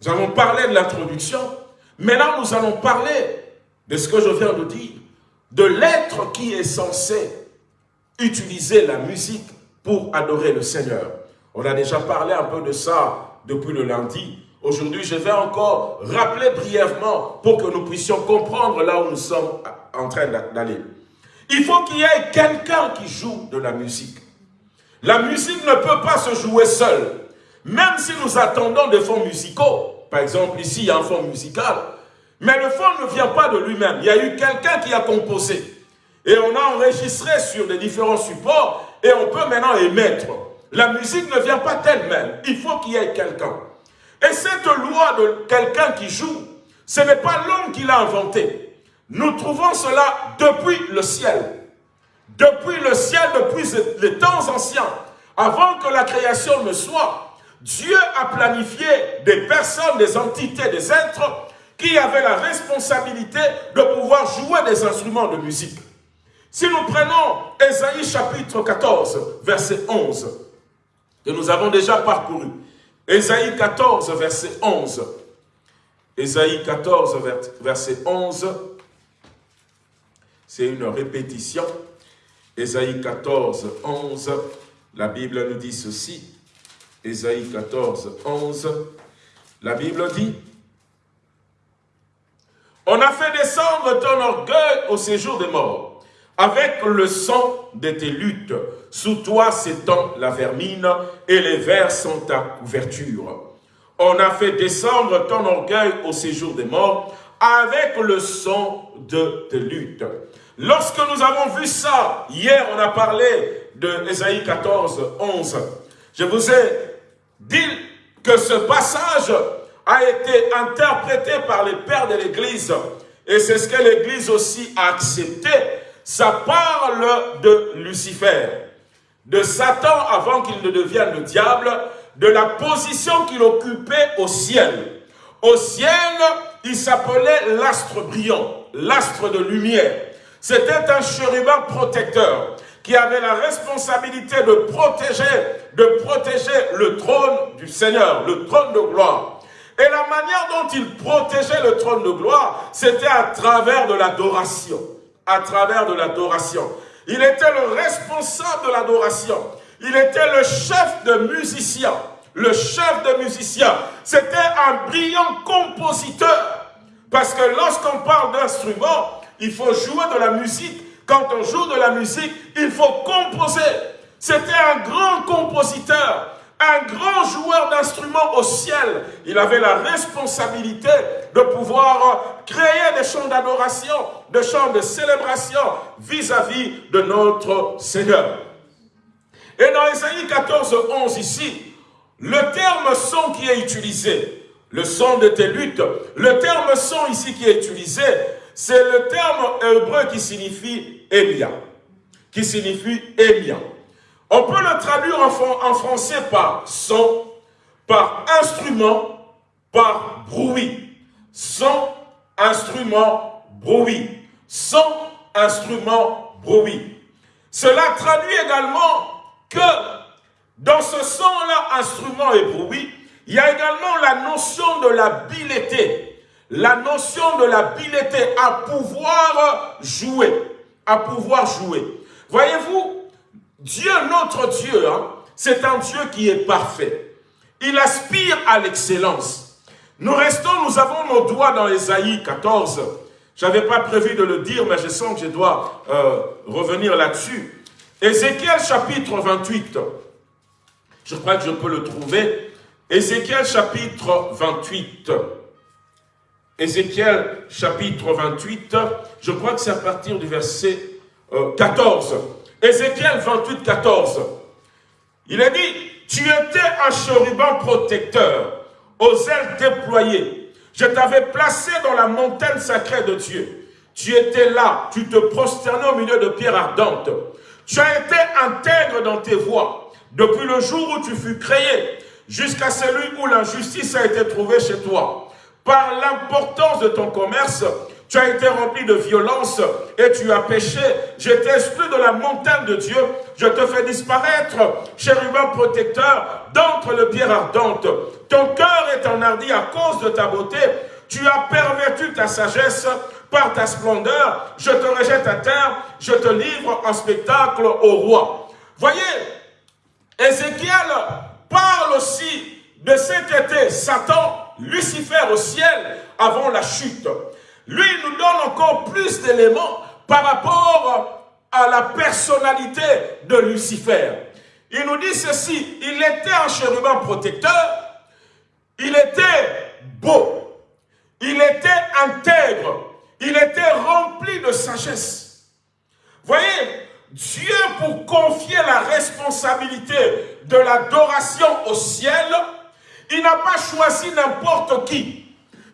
nous avons parlé de l'introduction. Maintenant, nous allons parler de ce que je viens de dire, de l'être qui est censé utiliser la musique pour adorer le Seigneur. On a déjà parlé un peu de ça depuis le lundi. Aujourd'hui, je vais encore rappeler brièvement pour que nous puissions comprendre là où nous sommes en train d'aller. Il faut qu'il y ait quelqu'un qui joue de la musique. La musique ne peut pas se jouer seule. Même si nous attendons des fonds musicaux, par exemple ici il y a un fond musical, mais le fond ne vient pas de lui-même. Il y a eu quelqu'un qui a composé. Et on a enregistré sur des différents supports et on peut maintenant émettre. La musique ne vient pas d'elle-même. Il faut qu'il y ait quelqu'un. Et cette loi de quelqu'un qui joue, ce n'est pas l'homme qui l'a inventé. Nous trouvons cela depuis le ciel. Depuis le ciel, depuis les temps anciens, avant que la création ne soit, Dieu a planifié des personnes, des entités, des êtres qui avaient la responsabilité de pouvoir jouer des instruments de musique. Si nous prenons Ésaïe chapitre 14, verset 11, que nous avons déjà parcouru. Ésaïe 14, verset 11. Ésaïe 14, verset 11. C'est une répétition. Ésaïe 14, 11. La Bible nous dit ceci. Ésaïe 14, 11. La Bible dit, On a fait descendre ton orgueil au séjour des morts avec le sang de tes luttes, sous toi s'étend la vermine et les vers sont ta couverture. On a fait descendre ton orgueil au séjour des morts avec le sang de tes luttes. Lorsque nous avons vu ça, hier on a parlé de Ésaïe 14, 11. Je vous ai dit que ce passage a été interprété par les pères de l'Église et c'est ce que l'Église aussi a accepté ça parle de Lucifer, de Satan avant qu'il ne devienne le diable, de la position qu'il occupait au ciel. Au ciel, il s'appelait l'astre brillant, l'astre de lumière. C'était un chérubin protecteur qui avait la responsabilité de protéger, de protéger le trône du Seigneur, le trône de gloire. Et la manière dont il protégeait le trône de gloire, c'était à travers de l'adoration à travers de l'adoration. Il était le responsable de l'adoration. Il était le chef de musiciens. Le chef de musiciens. C'était un brillant compositeur. Parce que lorsqu'on parle d'instrument, il faut jouer de la musique. Quand on joue de la musique, il faut composer. C'était un grand compositeur. Un grand joueur d'instruments au ciel. Il avait la responsabilité de pouvoir créer des chants d'adoration, des chants de célébration vis-à-vis de notre Seigneur. Et dans Isaïe 14, 11 ici, le terme son qui est utilisé, le son de tes luttes, le terme son ici qui est utilisé, c'est le terme hébreu qui signifie Elia, qui signifie Elia. On peut le traduire en, français par son, par instrument, par bruit. Son, instrument, bruit. Son, instrument, bruit. Cela traduit également que dans ce son-là, instrument et bruit, il y a également la notion de l'habileté. La notion de l'habileté à pouvoir jouer. À pouvoir jouer. Voyez-vous, Dieu, notre Dieu, hein, c'est un Dieu qui est parfait. Il aspire à l'excellence. Nous restons, nous avons nos doigts dans Ésaïe 14. Je n'avais pas prévu de le dire, mais je sens que je dois euh, revenir là-dessus. Ézéchiel chapitre 28. Je crois que je peux le trouver. Ézéchiel chapitre 28. Ézéchiel chapitre 28, je crois que c'est à partir du verset 14. Ézéchiel 28, 14. Il est dit, tu étais un chérubin protecteur, aux ailes déployées. Je t'avais placé dans la montagne sacrée de Dieu. Tu étais là, tu te prosternais au milieu de pierres ardentes. Tu as été intègre dans tes voies, depuis le jour où tu fus créé, jusqu'à celui où l'injustice a été trouvée chez toi. Par l'importance de ton commerce, tu as été rempli de violence et tu as péché. Je t'ai de la montagne de Dieu. Je te fais disparaître, chérubin protecteur, d'entre les pierres ardentes. Ton cœur est enhardi à cause de ta beauté. Tu as perverti ta sagesse par ta splendeur. Je te rejette à terre. Je te livre en spectacle au roi. Voyez, Ézéchiel parle aussi de cet été Satan, Lucifer au ciel avant la chute. Lui nous donne encore plus d'éléments par rapport à la personnalité de Lucifer. Il nous dit ceci, il était un chérubin protecteur, il était beau, il était intègre, il était rempli de sagesse. Voyez, Dieu pour confier la responsabilité de l'adoration au ciel, il n'a pas choisi n'importe qui.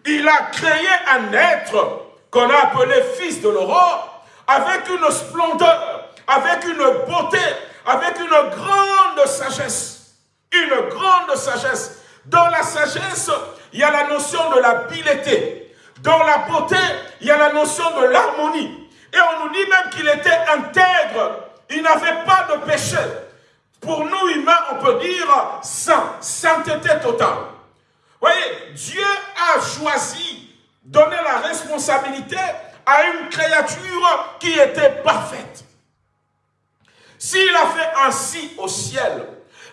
Il a créé un être qu'on a appelé fils de l'aurore, avec une splendeur, avec une beauté, avec une grande sagesse. Une grande sagesse. Dans la sagesse, il y a la notion de l'habileté. Dans la beauté, il y a la notion de l'harmonie. Et on nous dit même qu'il était intègre. Il n'avait pas de péché. Pour nous humains, on peut dire saint, sainteté totale voyez, Dieu a choisi, donné la responsabilité à une créature qui était parfaite. S'il a fait ainsi au ciel,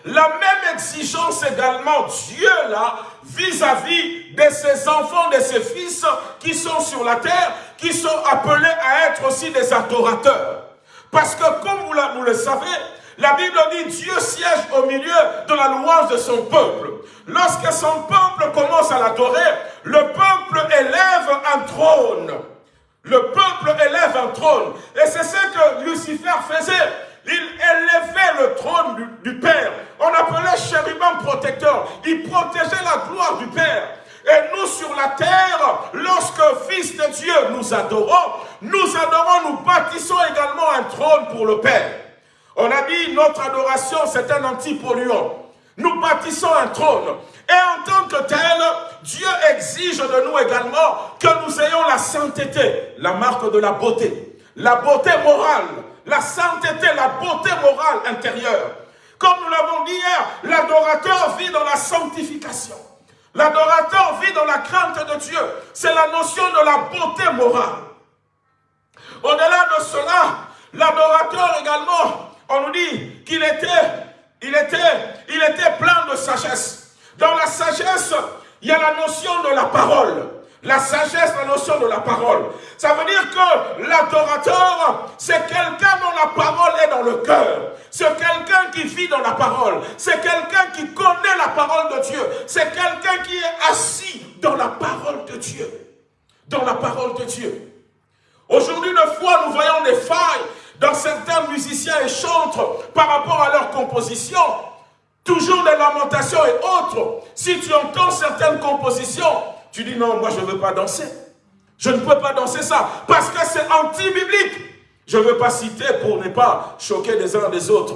la même exigence également, Dieu là, vis-à-vis de ses enfants, de ses fils qui sont sur la terre, qui sont appelés à être aussi des adorateurs. Parce que comme vous le savez, la Bible dit Dieu siège au milieu de la louange de son peuple. Lorsque son peuple commence à l'adorer, le peuple élève un trône. Le peuple élève un trône. Et c'est ce que Lucifer faisait. Il élevait le trône du, Père. On appelait chérubin protecteur. Il protégeait la gloire du Père. Et nous sur la terre, lorsque Fils de Dieu nous adorons, nous adorons, nous bâtissons également un trône pour le Père. On a dit notre adoration c'est un antipolluant. Nous bâtissons un trône. Et en tant que tel, Dieu exige de nous également que nous ayons la sainteté, la marque de la beauté. La beauté morale, la sainteté, la beauté morale intérieure. Comme nous l'avons dit hier, l'adorateur vit dans la sanctification. L'adorateur vit dans la crainte de Dieu. C'est la notion de la beauté morale. Au-delà de cela, l'adorateur également, on nous dit qu'il était il était, il était plein de sagesse. Dans la sagesse, il y a la notion de la parole. La sagesse, la notion de la parole. Ça veut dire que l'adorateur, c'est quelqu'un dont la parole est dans le cœur. C'est quelqu'un qui vit dans la parole. C'est quelqu'un qui connaît la parole de Dieu. C'est quelqu'un qui est assis dans la parole de Dieu. Dans la parole de Dieu. Aujourd'hui, de fois, nous voyons des failles dans certains musiciens et chantres par rapport à leur composition. Toujours des lamentations et autres. Si tu entends certaines compositions, tu dis non, moi je ne veux pas danser. Je ne peux pas danser ça parce que c'est anti-biblique. Je ne veux pas citer pour ne pas choquer les uns des autres.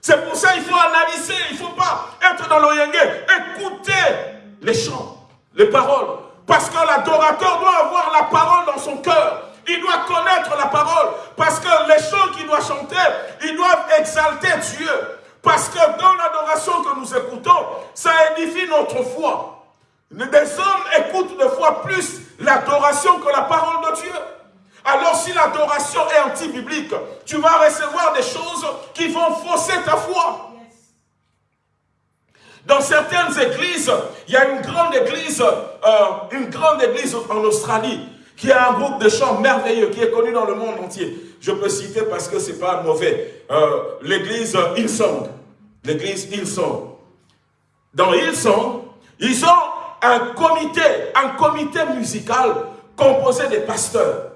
C'est pour ça qu'il faut analyser, il ne faut pas être dans l'oyenge, écouter les chants, les paroles. Parce que l'adorateur doit avoir la parole dans son cœur. Il doit connaître la parole. Parce que les chants qu'il doit chanter, ils doivent exalter Dieu. Parce que dans l'adoration que nous écoutons, ça édifie notre foi. Des hommes écoutent de fois plus l'adoration que la parole de Dieu. Alors si l'adoration est anti-biblique, tu vas recevoir des choses qui vont fausser ta foi. Dans certaines églises, il y a une grande église, euh, une grande église en Australie, qui a un groupe de chants merveilleux, qui est connu dans le monde entier. Je peux citer parce que c'est pas mauvais. Euh, l'église Hillsong. L'église Hillsong. Dans Hillsong, ils ont un comité, un comité musical composé des pasteurs.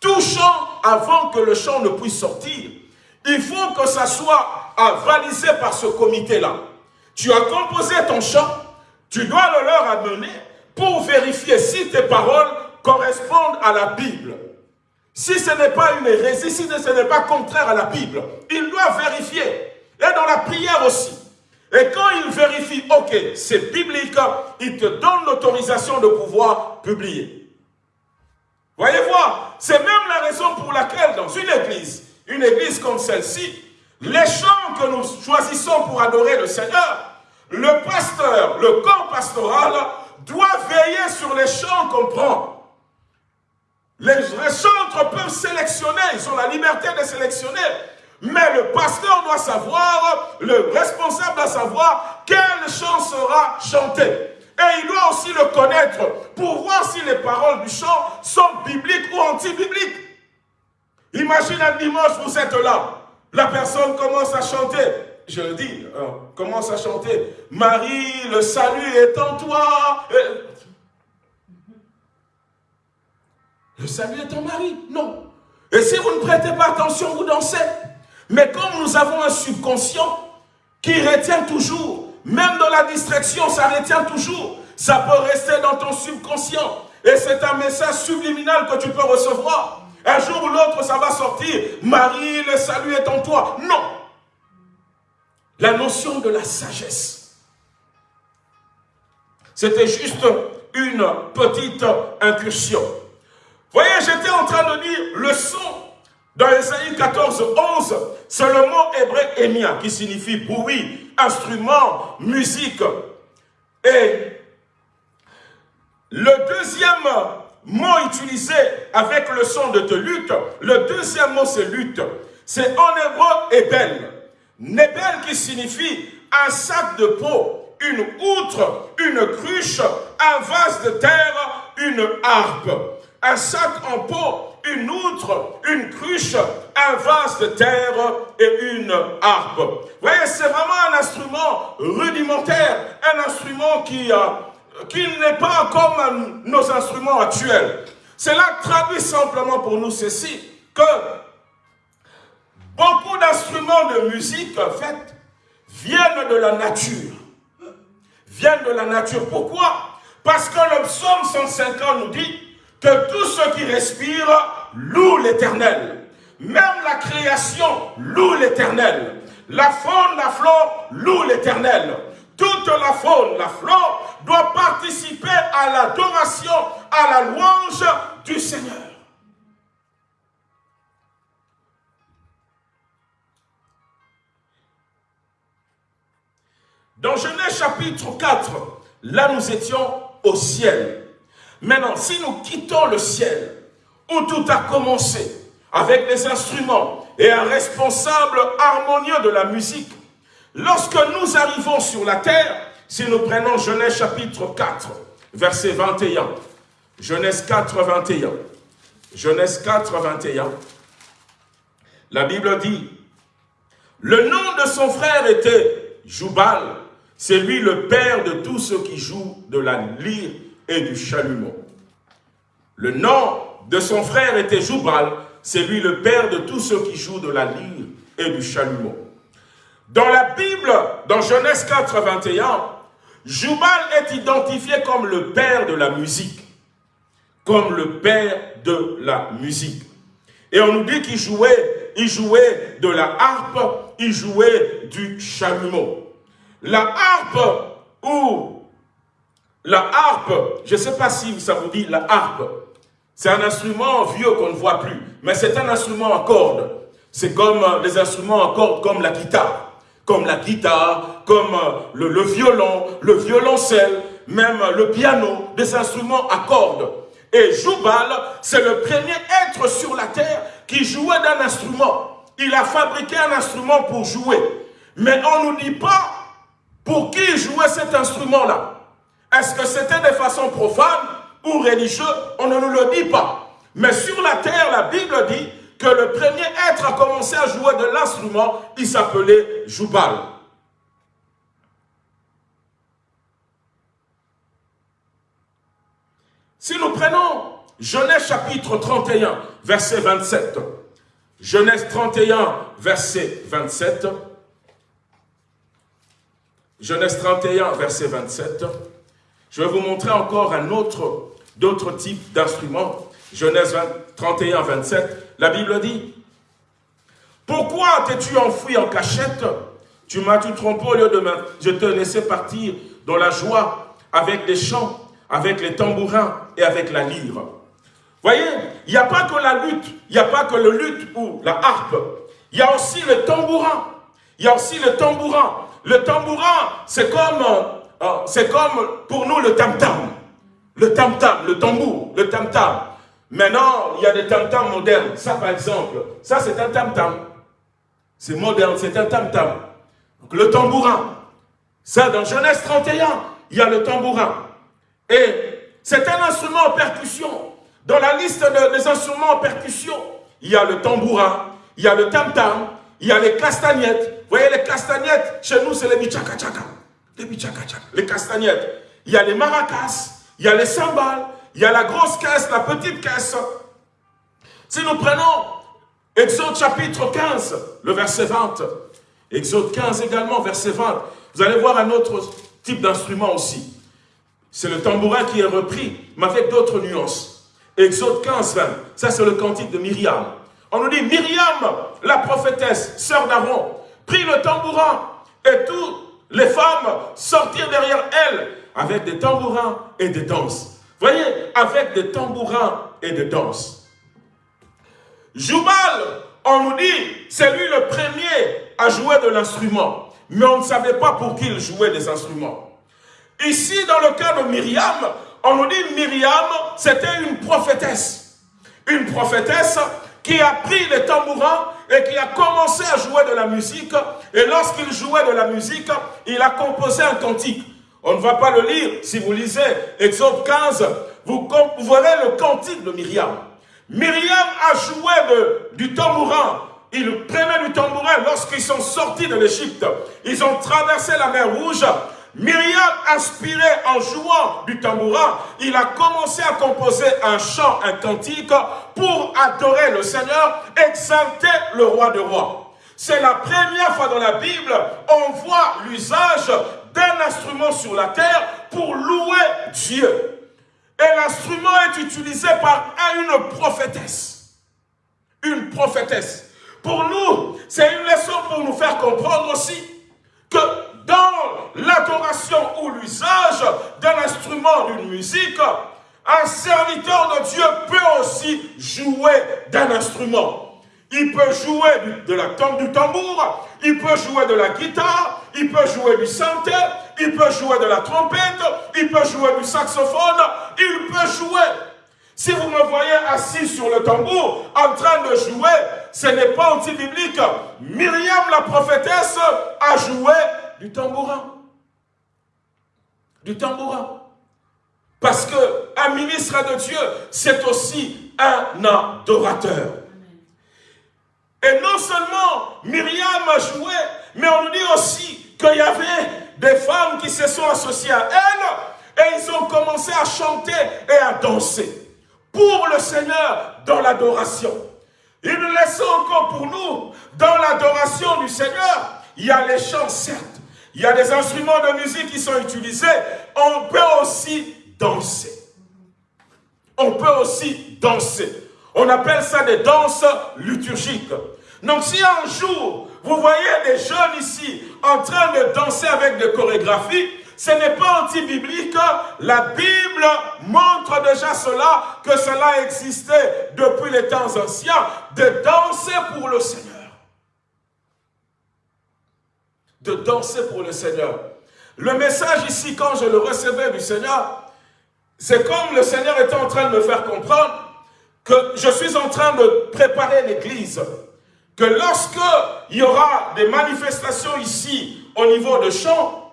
Tout chant, avant que le chant ne puisse sortir, il faut que ça soit avalisé par ce comité-là. Tu as composé ton chant, tu dois le leur amener pour vérifier si tes paroles correspondent à la Bible. Si ce n'est pas une hérésie, si ce n'est pas contraire à la Bible, ils doivent vérifier. Et dans la prière aussi. Et quand il vérifie, ok, c'est biblique, il te donne l'autorisation de pouvoir publier. Voyez voir, c'est même la raison pour laquelle dans une église, une église comme celle-ci, les chants que nous choisissons pour adorer le Seigneur, le pasteur, le corps pastoral, doit veiller sur les chants qu'on prend. Les, chantres peuvent sélectionner, ils ont la liberté de sélectionner, mais le pasteur doit savoir, le responsable doit savoir quel chant sera chanté. Et il doit aussi le connaître pour voir si les paroles du chant sont bibliques ou anti-bibliques. Imagine un dimanche, vous êtes là. La personne commence à chanter. Je le dis, hein, commence à chanter. Marie, le salut est en toi. Le salut est en Marie Non. Et si vous ne prêtez pas attention, vous dansez. Mais comme nous avons un subconscient qui retient toujours, même dans la distraction, ça retient toujours, ça peut rester dans ton subconscient. Et c'est un message subliminal que tu peux recevoir. Un jour ou l'autre, ça va sortir. Marie, le salut est en toi. Non. La notion de la sagesse. C'était juste une petite incursion. Voyez, j'étais en train de dire le son dans Esaïe 14, 11, c'est le mot hébreu émia qui signifie bruit, instrument, musique. Et le deuxième mot utilisé avec le son de te lutte, le deuxième mot c'est lutte. C'est en hébreu Ebel. Nebel qui signifie un sac de peau, une outre, une cruche, un vase de terre, une harpe. Un sac en peau, une outre, une cruche, un vase de terre et une harpe. Vous voyez, c'est vraiment un instrument rudimentaire, un instrument qui, euh, qui n'est pas comme nos instruments actuels. Cela traduit simplement pour nous ceci, que beaucoup d'instruments de musique, en fait, viennent de la nature. Viennent de la nature. Pourquoi? Parce que le psaume 150 nous dit que tout ce qui respire loue l'éternel. Même la création loue l'éternel. La faune, la flore loue l'éternel. Toute la faune, la flore doit participer à l'adoration, à la louange du Seigneur. Dans Genèse chapitre 4, là nous étions au ciel. Maintenant, si nous quittons le ciel, où tout a commencé, avec des instruments et un responsable harmonieux de la musique, lorsque nous arrivons sur la terre, si nous prenons Genèse chapitre 4, verset 21, Genèse 4, 21. Genèse 4, 21. La Bible dit, le nom de son frère était Joubal, c'est lui le père de tous ceux qui jouent de la lyre et du chalumeau. Le nom de son frère était Joubal, c'est lui le père de tous ceux qui jouent de la lyre et du chalumeau. Dans la Bible, dans Genèse 4, 21, Joubal est identifié comme le père de la musique. Comme le père de la musique. Et on nous dit qu'il jouait, il jouait de la harpe, il jouait du chalumeau. La harpe ou la harpe, je ne sais pas si ça vous dit la harpe, c'est un instrument vieux qu'on ne voit plus, mais c'est un instrument à cordes. C'est comme euh, les instruments à cordes, comme la guitare, comme la guitare, comme euh, le, violon, le violoncelle, même le piano, des instruments à cordes. Et Joubal, c'est le premier être sur la terre qui jouait d'un instrument. Il a fabriqué un instrument pour jouer. Mais on ne nous dit pas pour qui jouait cet instrument-là. Est-ce que c'était de façon profane ou religieuse On ne nous le dit pas. Mais sur la terre, la Bible dit que le premier être a commencé à jouer de l'instrument, il s'appelait Joubal. Si nous prenons Genèse chapitre 31, verset 27, Genèse 31, verset 27, Genèse 31, verset 27, je vais vous montrer encore un autre, d'autres types d'instruments. Genèse 31, 27, la Bible dit, « Pourquoi t'es-tu enfoui en cachette? Tu m'as tout trompé au lieu de. Je te laissais partir dans la joie avec les chants avec les tambourins et avec la lyre. Voyez, il n'y a pas que la lutte, il n'y a pas que le lutte ou la harpe. Il y a aussi le tambourin. Il y a aussi le tambourin. Le tambourin, c'est comme, euh, c'est comme pour nous le tam-tam. Le tam-tam, le tambour, le tam-tam. Maintenant, il y a des tam-tams modernes. Ça, par exemple, ça, c'est un tam-tam. C'est moderne, c'est un tam-tam. Donc, le tambourin. Ça, dans Genèse 31, il y a le tambourin. Et c'est un instrument en percussion. Dans la liste des instruments en percussion, il y a le tambourin, il y a le tam-tam, il y a les castagnettes. Vous voyez les castagnettes, chez nous c'est les bichaka-chaka. Les bichaka-chaka, les castagnettes. Il y a les maracas, il y a les cymbales, il y a la grosse caisse, la petite caisse. Si nous prenons Exode chapitre 15, le verset 20, Exode 15 également, verset 20, vous allez voir un autre type d'instrument aussi. C'est le tambourin qui est repris, mais avec d'autres nuances. Exode 15, 20, ça c'est le cantique de Myriam. On nous dit, Myriam, la prophétesse, sœur d'Aaron, prit le tambourin et toutes les femmes sortirent derrière elle avec des tambourins et des danses. Voyez, avec des tambourins et des danses. Joubal, on nous dit, c'est lui le premier à jouer de l'instrument. Mais on ne savait pas pour qui il jouait des instruments. Ici, dans le cas de Myriam, on nous dit Myriam, c'était une prophétesse. Une prophétesse qui a pris les tambourins et qui a commencé à jouer de la musique. Et lorsqu'il jouait de la musique, il a composé un cantique. On ne va pas le lire. Si vous lisez Exode 15, vous, verrez le cantique de Myriam. Myriam a joué du tambourin. Il prenait du tambourin lorsqu'ils sont sortis de l'Égypte. Ils ont traversé la mer Rouge Myriam, inspiré en jouant du tambourin, il a commencé à composer un chant, un cantique pour adorer le Seigneur, exalter le roi de rois. C'est la première fois dans la Bible, on voit l'usage d'un instrument sur la terre pour louer Dieu. Et l'instrument est utilisé par une prophétesse. Une prophétesse. Pour nous, c'est une leçon pour nous faire comprendre aussi que dans l'adoration ou l'usage d'un instrument, d'une musique, un serviteur de Dieu peut aussi jouer d'un instrument. Il peut jouer de la, du tambour, il peut jouer de la guitare, il peut jouer du synthé, il peut jouer de la trompette, il peut jouer du saxophone, il peut jouer. Si vous me voyez assis sur le tambour, en train de jouer, ce n'est pas anti-biblique. Myriam, la prophétesse, a joué du tambourin. Du tambourin. Parce que un ministre de Dieu, c'est aussi un adorateur. Et non seulement Myriam a joué, mais on nous dit aussi qu'il y avait des femmes qui se sont associées à elle et ils ont commencé à chanter et à danser pour le Seigneur dans l'adoration. Nous laisse encore pour nous, dans l'adoration du Seigneur, il y a les chants, certes, il y a des instruments de musique qui sont utilisés, on peut aussi danser. On peut aussi danser. On appelle ça des danses liturgiques. Donc si un jour, vous voyez des jeunes ici en train de danser avec des chorégraphies, ce n'est pas anti-biblique. La Bible montre déjà cela, que cela existait depuis les temps anciens, de danser pour le Seigneur. De danser pour le Seigneur. Le message ici, quand je le recevais du Seigneur, c'est comme le Seigneur était en train de me faire comprendre que je suis en train de préparer l'église. Que lorsque il y aura des manifestations ici au niveau de chant,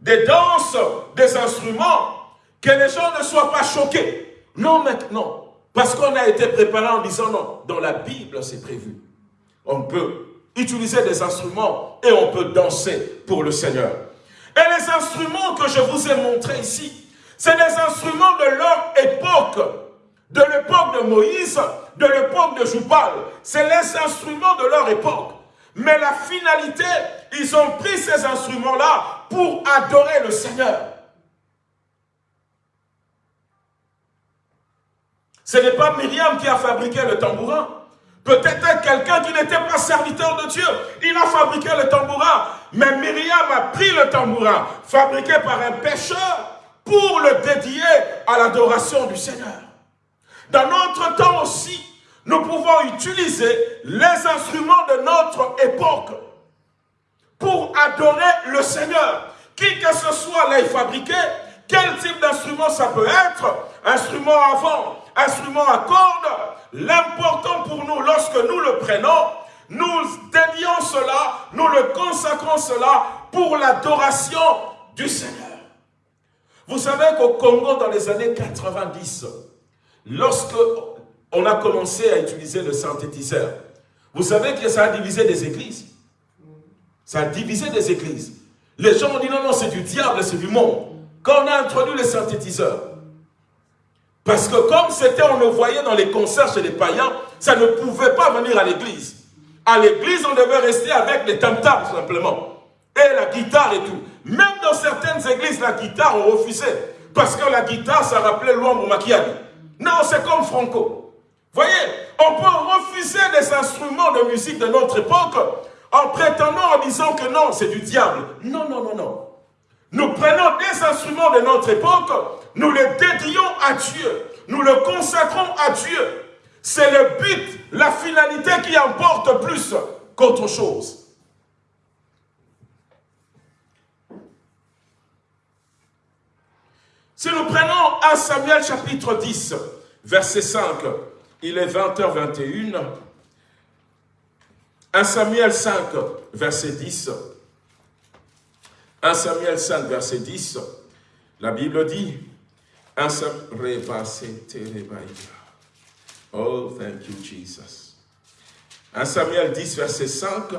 des danses, des instruments, que les gens ne soient pas choqués. Non, maintenant, parce qu'on a été préparé en disant non, dans la Bible c'est prévu. On peut utiliser des instruments et on peut danser pour le Seigneur. Et les instruments que je vous ai montrés ici, c'est des instruments de leur époque, de l'époque de Moïse, de l'époque de Joubal. C'est les instruments de leur époque. Mais la finalité, ils ont pris ces instruments-là pour adorer le Seigneur. Ce n'est pas Myriam qui a fabriqué le tambourin. Peut-être quelqu'un qui n'était pas serviteur de Dieu. Il a fabriqué le tambourin. Mais Myriam a pris le tambourin, fabriqué par un pêcheur, pour le dédier à l'adoration du Seigneur. Dans notre temps aussi, nous pouvons utiliser les instruments de notre époque pour adorer le Seigneur. Qui que ce soit l'ait fabriqué, quel type d'instrument ça peut être, instrument à vent, instrument à cordes, l'important pour nous, lorsque nous le prenons, nous dédions cela, nous le consacrons cela pour l'adoration du Seigneur. Vous savez qu'au Congo, dans les années 90, lorsque on a commencé à utiliser le synthétiseur. Vous savez que ça a divisé des églises. Ça a divisé des églises. Les gens ont dit non, non, c'est du diable, c'est du monde. Quand on a introduit le synthétiseur, parce que comme c'était, on le voyait dans les concerts chez les païens, ça ne pouvait pas venir à l'église. À l'église, on devait rester avec les tam tout simplement. Et la guitare et tout. Même dans certaines églises, la guitare, on refusait. Parce que la guitare, ça rappelait l'ombre maquillage. Non, c'est comme Franco. Voyez, on peut refuser les instruments de musique de notre époque en prétendant, en disant que non, c'est du diable. Non, non, non, non. Nous prenons des instruments de notre époque, nous les dédions à Dieu, nous le consacrons à Dieu. C'est le but, la finalité qui importe plus qu'autre chose. Si nous prenons 1 Samuel chapitre 10, verset 5, il est 20h21. 1 Samuel 5, verset 10. 1 Samuel 5, verset 10. La Bible dit, 1 Oh, thank you, Jesus. 1 Samuel 10, verset 5.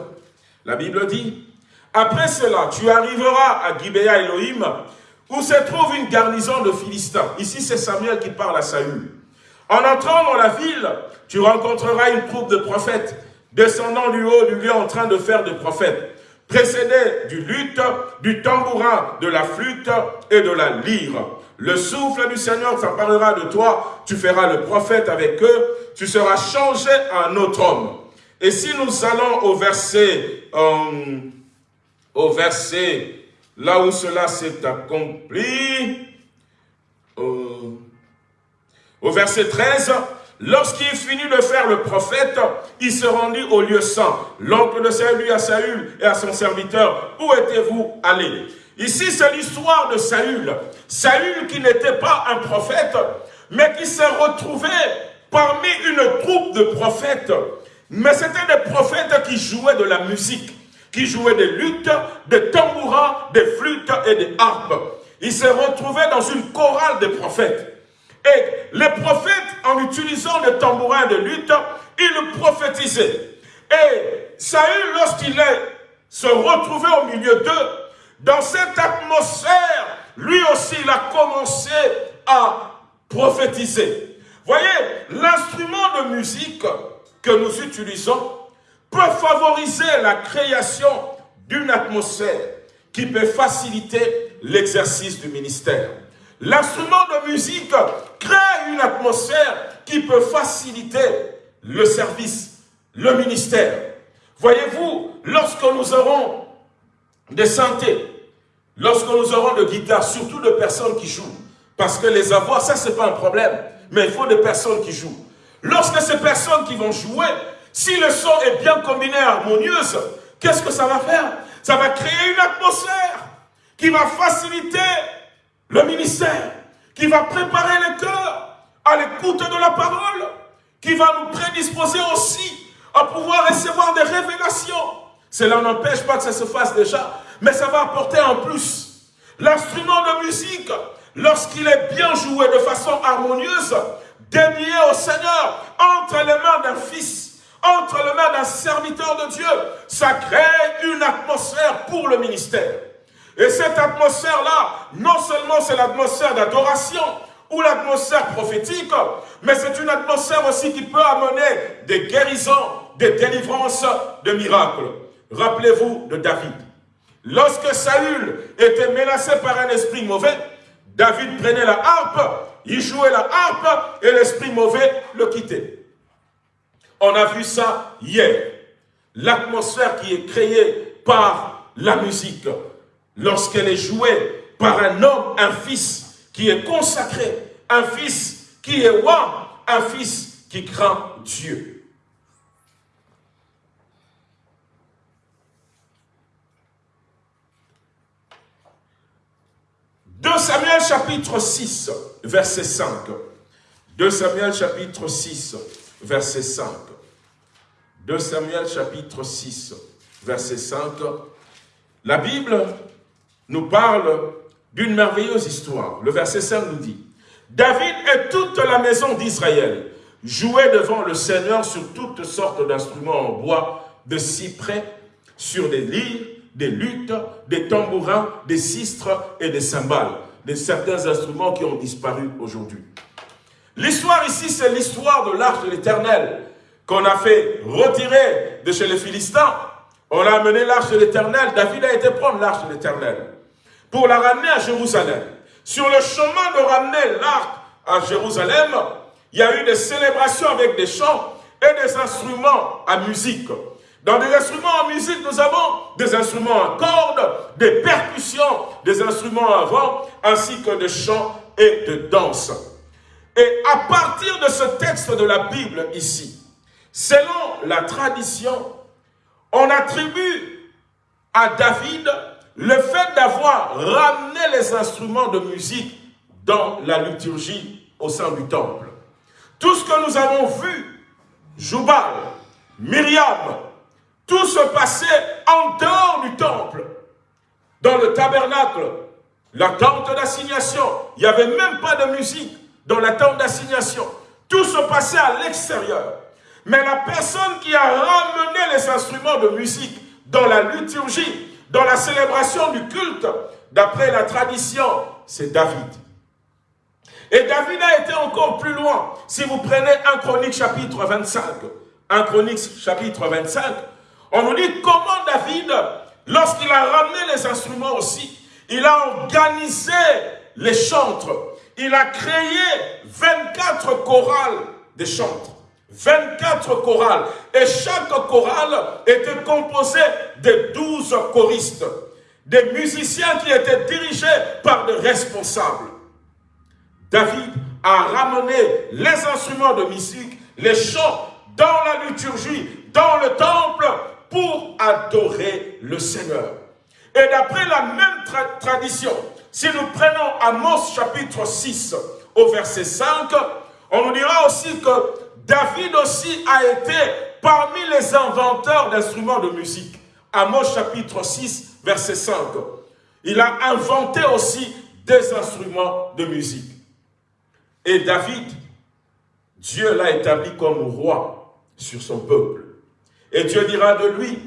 La Bible dit, Après cela, tu arriveras à Gibea Elohim, où se trouve une garnison de Philistins. Ici, c'est Samuel qui parle à Saül. En entrant dans la ville, tu rencontreras une troupe de prophètes descendant du haut du lieu en train de faire des prophètes, précédés du luth, du tambourin, de la flûte et de la lyre. Le souffle du Seigneur s'emparera de toi, tu feras le prophète avec eux, tu seras changé un autre homme. Et si nous allons au verset, euh, au verset, là où cela s'est accompli, euh, au verset 13, lorsqu'il finit de faire le prophète, il se rendit au lieu saint. L'oncle de Saül à Saül et à son serviteur, où étiez-vous allés? Ici, c'est l'histoire de Saül. Saül qui n'était pas un prophète, mais qui s'est retrouvé parmi une troupe de prophètes. Mais c'était des prophètes qui jouaient de la musique, qui jouaient des luttes, des tambourins, des flûtes et des harpes. Il s'est retrouvé dans une chorale de prophètes. Et les prophètes, en utilisant le tambourin de lutte, ils prophétisaient. Et Saül, lorsqu'il se retrouvait au milieu d'eux, dans cette atmosphère, lui aussi, il a commencé à prophétiser. Voyez, l'instrument de musique que nous utilisons peut favoriser la création d'une atmosphère qui peut faciliter l'exercice du ministère. L'instrument de musique crée une atmosphère qui peut faciliter le service, le ministère. Voyez-vous, lorsque nous aurons des santé, lorsque nous aurons de guitares, surtout de personnes qui jouent, parce que les avoir, ça c'est pas un problème, mais il faut des personnes qui jouent. Lorsque ces personnes qui vont jouer, si le son est bien combiné, harmonieuse, qu'est-ce que ça va faire? Ça va créer une atmosphère qui va faciliter le ministère, qui va préparer le cœur à l'écoute de la parole, qui va nous prédisposer aussi à pouvoir recevoir des révélations. Cela n'empêche pas que ça se fasse déjà, mais ça va apporter en plus. L'instrument de musique, lorsqu'il est bien joué de façon harmonieuse, dédié au Seigneur, entre les mains d'un fils, entre les mains d'un serviteur de Dieu, ça crée une atmosphère pour le ministère. Et cette atmosphère-là, non seulement c'est l'atmosphère d'adoration ou l'atmosphère prophétique, mais c'est une atmosphère aussi qui peut amener des guérisons, des délivrances, des miracles. Rappelez-vous de David. Lorsque Saül était menacé par un esprit mauvais, David prenait la harpe, il jouait la harpe et l'esprit mauvais le quittait. On a vu ça hier. L'atmosphère qui est créée par la musique, lorsqu'elle est jouée par un homme, un fils qui est consacré, un fils qui est roi, un fils qui craint Dieu. 2 Samuel chapitre 6, verset 5. 2 Samuel chapitre 6, verset 5. 2 Samuel chapitre 6, verset 5. La Bible nous parle d'une merveilleuse histoire. Le verset 5 nous dit, David et toute la maison d'Israël jouaient devant le Seigneur sur toutes sortes d'instruments en bois, de cyprès, sur des lyres, des luttes, des tambourins, des sistres et des cymbales, de certains instruments qui ont disparu aujourd'hui. L'histoire ici, c'est l'histoire de l'arche de l'éternel qu'on a fait retirer de chez les Philistins. On a amené l'arche de l'éternel. David a été prendre l'arche de l'éternel pour la ramener à Jérusalem. Sur le chemin de ramener l'arche à Jérusalem, il y a eu des célébrations avec des chants et des instruments à musique. Dans des instruments en musique, nous avons des instruments à cordes, des percussions, des instruments à vent, ainsi que des chants et de danse. Et à partir de ce texte de la Bible ici, selon la tradition, on attribue à David le fait d'avoir ramené les instruments de musique dans la liturgie au sein du temple. Tout ce que nous avons vu, Joubal, Myriam, tout se passait en dehors du temple, dans le tabernacle, la tente d'assignation. Il n'y avait même pas de musique dans la tente d'assignation. Tout se passait à l'extérieur. Mais la personne qui a ramené les instruments de musique dans la liturgie, dans la célébration du culte, d'après la tradition, c'est David. Et David a été encore plus loin. Si vous prenez 1 Chronique chapitre 25, 1 Chronique chapitre 25, on nous dit comment David, lorsqu'il a ramené les instruments aussi, il a organisé les chantres. Il a créé 24 chorales de chantres. 24 chorales. Et chaque chorale était composée de 12 choristes. Des musiciens qui étaient dirigés par des responsables. David a ramené les instruments de musique, les chants dans la liturgie, dans le temple, pour adorer le Seigneur. Et d'après la même tradition, si nous prenons Amos chapitre 6 au verset 5, on nous dira aussi que David aussi a été parmi les inventeurs d'instruments de musique. Amos chapitre 6 verset 5. Il a inventé aussi des instruments de musique. Et David, Dieu l'a établi comme roi sur son peuple. Et Dieu dira de lui,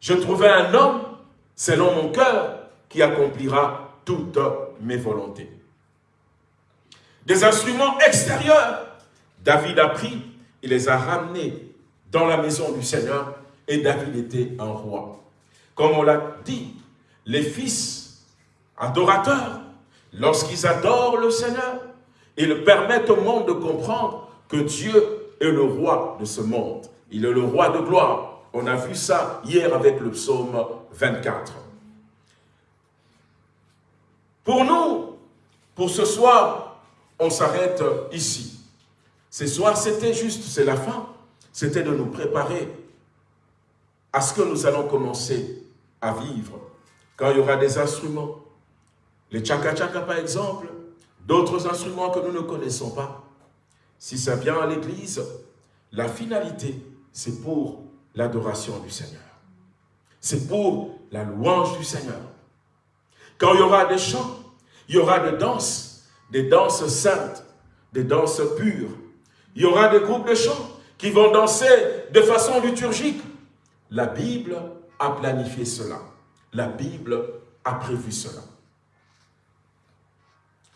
je trouvais un homme selon mon cœur qui accomplira toutes mes volontés. Des instruments extérieurs, David a pris, il les a ramenés dans la maison du Seigneur et David était un roi. Comme on l'a dit, les fils adorateurs, lorsqu'ils adorent le Seigneur, ils permettent au monde de comprendre que Dieu est le roi de ce monde. Il est le roi de gloire. On a vu ça hier avec le psaume 24. Pour nous, pour ce soir, on s'arrête ici. Ce soir, c'était juste, c'est la fin. C'était de nous préparer à ce que nous allons commencer à vivre. Quand il y aura des instruments, les tchaka-tchaka par exemple, d'autres instruments que nous ne connaissons pas. Si ça vient à l'église, la finalité, c'est pour l'adoration du Seigneur. C'est pour la louange du Seigneur. Quand il y aura des chants, il y aura des danses, des danses saintes, des danses pures. Il y aura des groupes de chants qui vont danser de façon liturgique. La Bible a planifié cela. La Bible a prévu cela.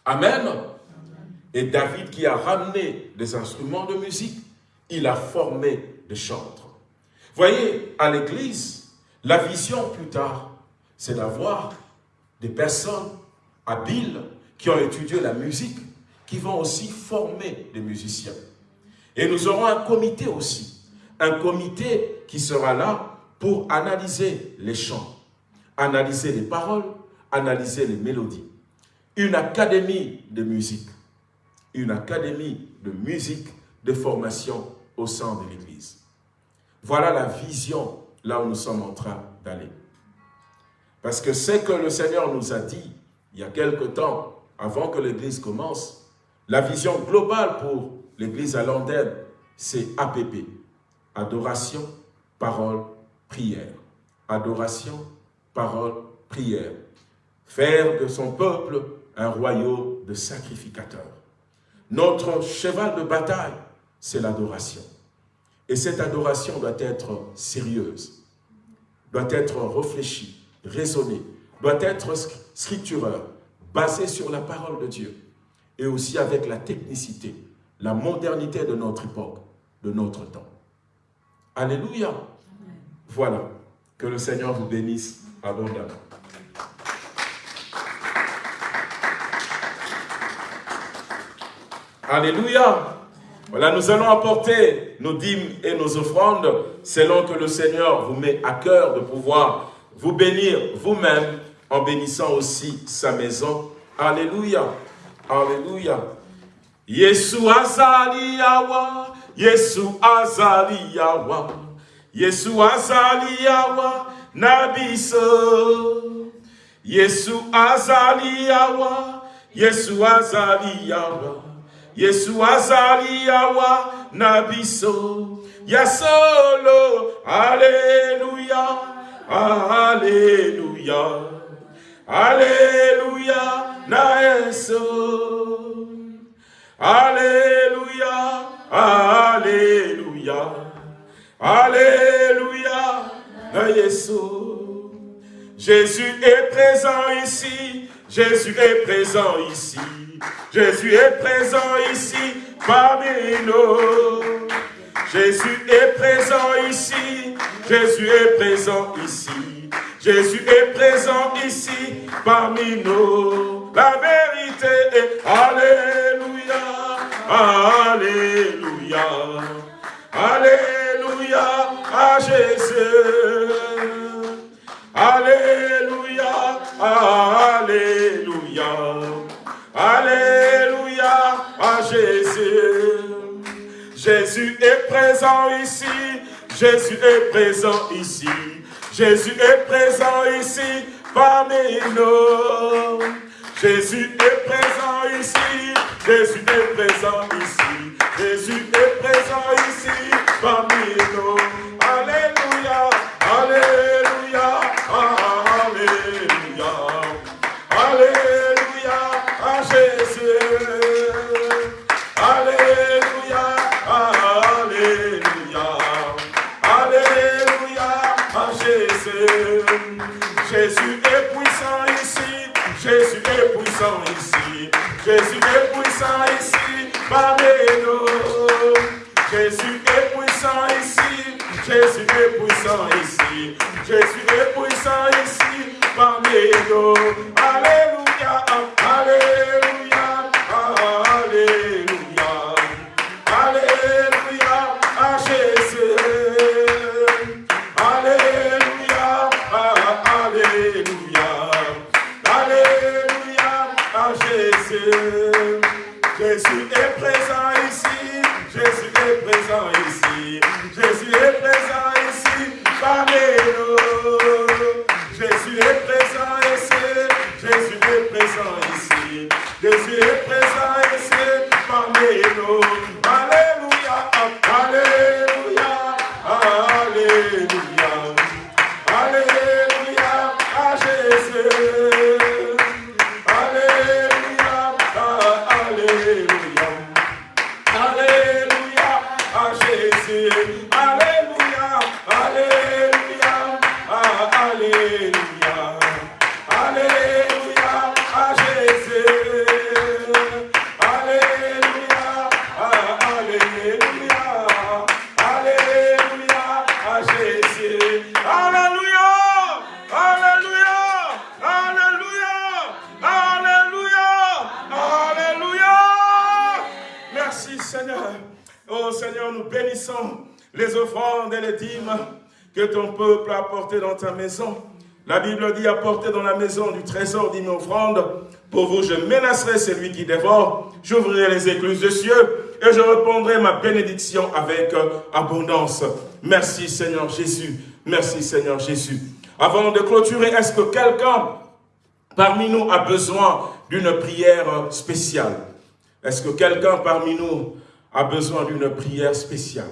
Amen. Et David qui a ramené des instruments de musique, il a formé des chantres. Voyez, à l'église, la vision plus tard, c'est d'avoir des personnes habiles qui ont étudié la musique, qui vont aussi former des musiciens. Et nous aurons un comité aussi, un comité qui sera là pour analyser les chants, analyser les paroles, analyser les mélodies. Une académie de musique, une académie de musique de formation au sein de l'Église. Voilà la vision là où nous sommes en train d'aller. Parce que c'est que le Seigneur nous a dit, il y a quelque temps, avant que l'Église commence, la vision globale pour l'Église à c'est APP. Adoration, parole, prière. Adoration, parole, prière. Faire de son peuple un royaume de sacrificateurs. Notre cheval de bataille, c'est l'adoration. Et cette adoration doit être sérieuse, doit être réfléchie, raisonnée, doit être scriptureur, basée sur la parole de Dieu et aussi avec la technicité, la modernité de notre époque, de notre temps. Alléluia. Voilà. Que le Seigneur vous bénisse abondamment. Alléluia. Voilà, nous allons apporter nos dîmes et nos offrandes selon que le Seigneur vous met à cœur de pouvoir vous bénir vous-même en bénissant aussi sa maison. Alléluia. Alléluia. Yesu azali yawa, Yesu azali yawa, Yesu azali yawa, nabiso. Yesu azali yawa, Yesu azali yawa. Yesu azali yawa. Na biso ya solo Alléluia Alléluia Alléluia na Yesu Alléluia Alléluia Alléluia Jésus est présent ici Jésus est présent ici Jésus est présent ici parmi nous. Jésus est présent ici. Jésus est présent ici. Jésus est présent ici parmi nous. La vérité est Alléluia. Alléluia. Alléluia à Jésus. Alléluia. Alléluia. Alléluia à Jésus. Jésus est présent ici. Jésus est présent ici. Jésus est présent ici parmi nous. Jésus est présent ici. Jésus est présent ici. Jésus est présent ici parmi nous. Alléluia. Alléluia. Jésus est puissant ici, parmi nous. Jésus est puissant ici, Jésus est puissant ici, Jésus est puissant ici, parmi nous. Alléluia, Alléluia, Alléluia, présent ici, Jésus est présent ici, parmi nous. Alléluia, Alléluia, les offrandes et les dîmes que ton peuple a apportées dans ta maison. La Bible dit apportez dans la maison du trésor dîmes offrandes. Pour vous, je menacerai celui qui dévore. J'ouvrirai les écluses des cieux et je répondrai ma bénédiction avec abondance. Merci Seigneur Jésus. Merci Seigneur Jésus. Avant de clôturer, est-ce que quelqu'un parmi nous a besoin d'une prière spéciale? Est-ce que quelqu'un parmi nous a besoin d'une prière spéciale?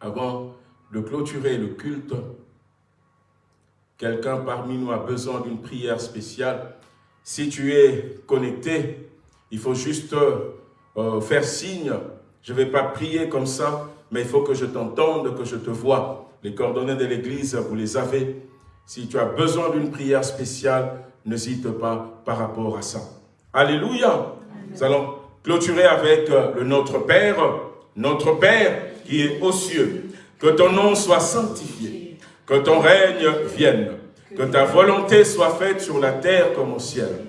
Avant de clôturer le culte, quelqu'un parmi nous a besoin d'une prière spéciale. Si tu es connecté, il faut juste euh, faire signe. Je ne vais pas prier comme ça, mais il faut que je t'entende, que je te vois. Les coordonnées de l'Église, vous les avez. Si tu as besoin d'une prière spéciale, n'hésite pas par rapport à ça. Alléluia. Nous allons clôturer avec euh, le Notre Père. Notre Père qui est aux cieux. Que ton nom soit sanctifié. Que ton règne vienne. Que ta volonté soit faite sur la terre comme au ciel.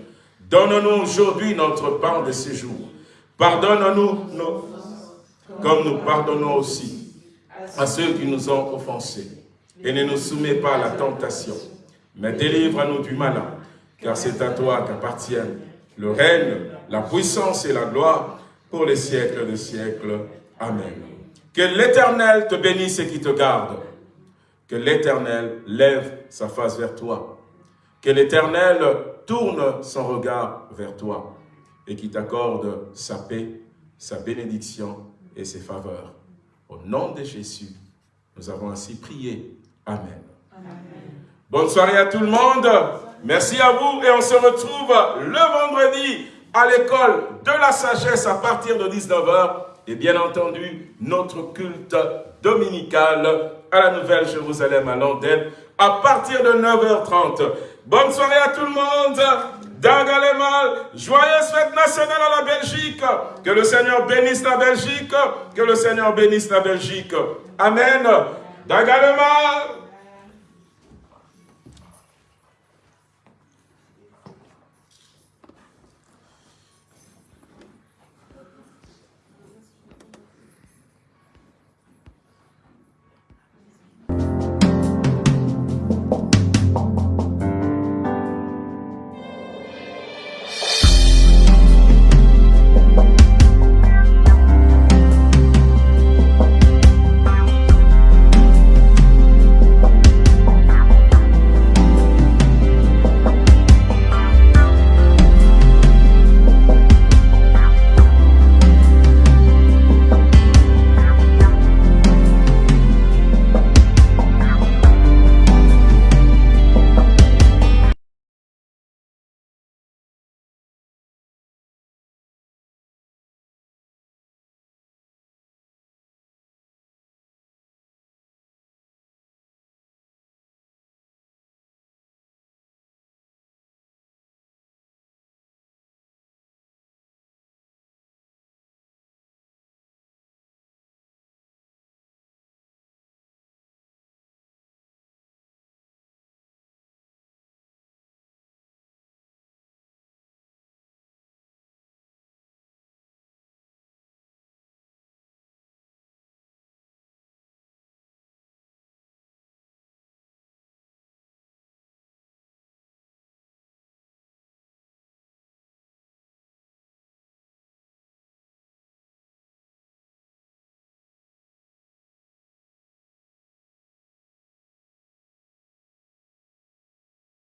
Donne-nous aujourd'hui notre pain de séjour. Pardonne-nous nos... comme nous pardonnons aussi à ceux qui nous ont offensés. Et ne nous soumets pas à la tentation, mais délivre-nous du malin, car c'est à toi qu'appartiennent le règne, la puissance et la gloire pour les siècles des siècles. Amen. Que l'Éternel te bénisse et qui te garde. Que l'Éternel lève sa face vers toi. Que l'Éternel tourne son regard vers toi et qui t'accorde sa paix, sa bénédiction et ses faveurs. Au nom de Jésus, nous avons ainsi prié. Amen. Amen. Bonne soirée à tout le monde. Merci à vous et on se retrouve le vendredi à l'école de la sagesse à partir de 19h et bien entendu notre culte dominical à la Nouvelle Jérusalem à l'antenne à partir de 9h30. Bonne soirée à tout le monde. Dagalemal, joyeuse fête nationale à la Belgique. Que le Seigneur bénisse la Belgique. Que le Seigneur bénisse la Belgique. Amen. Dagalemal.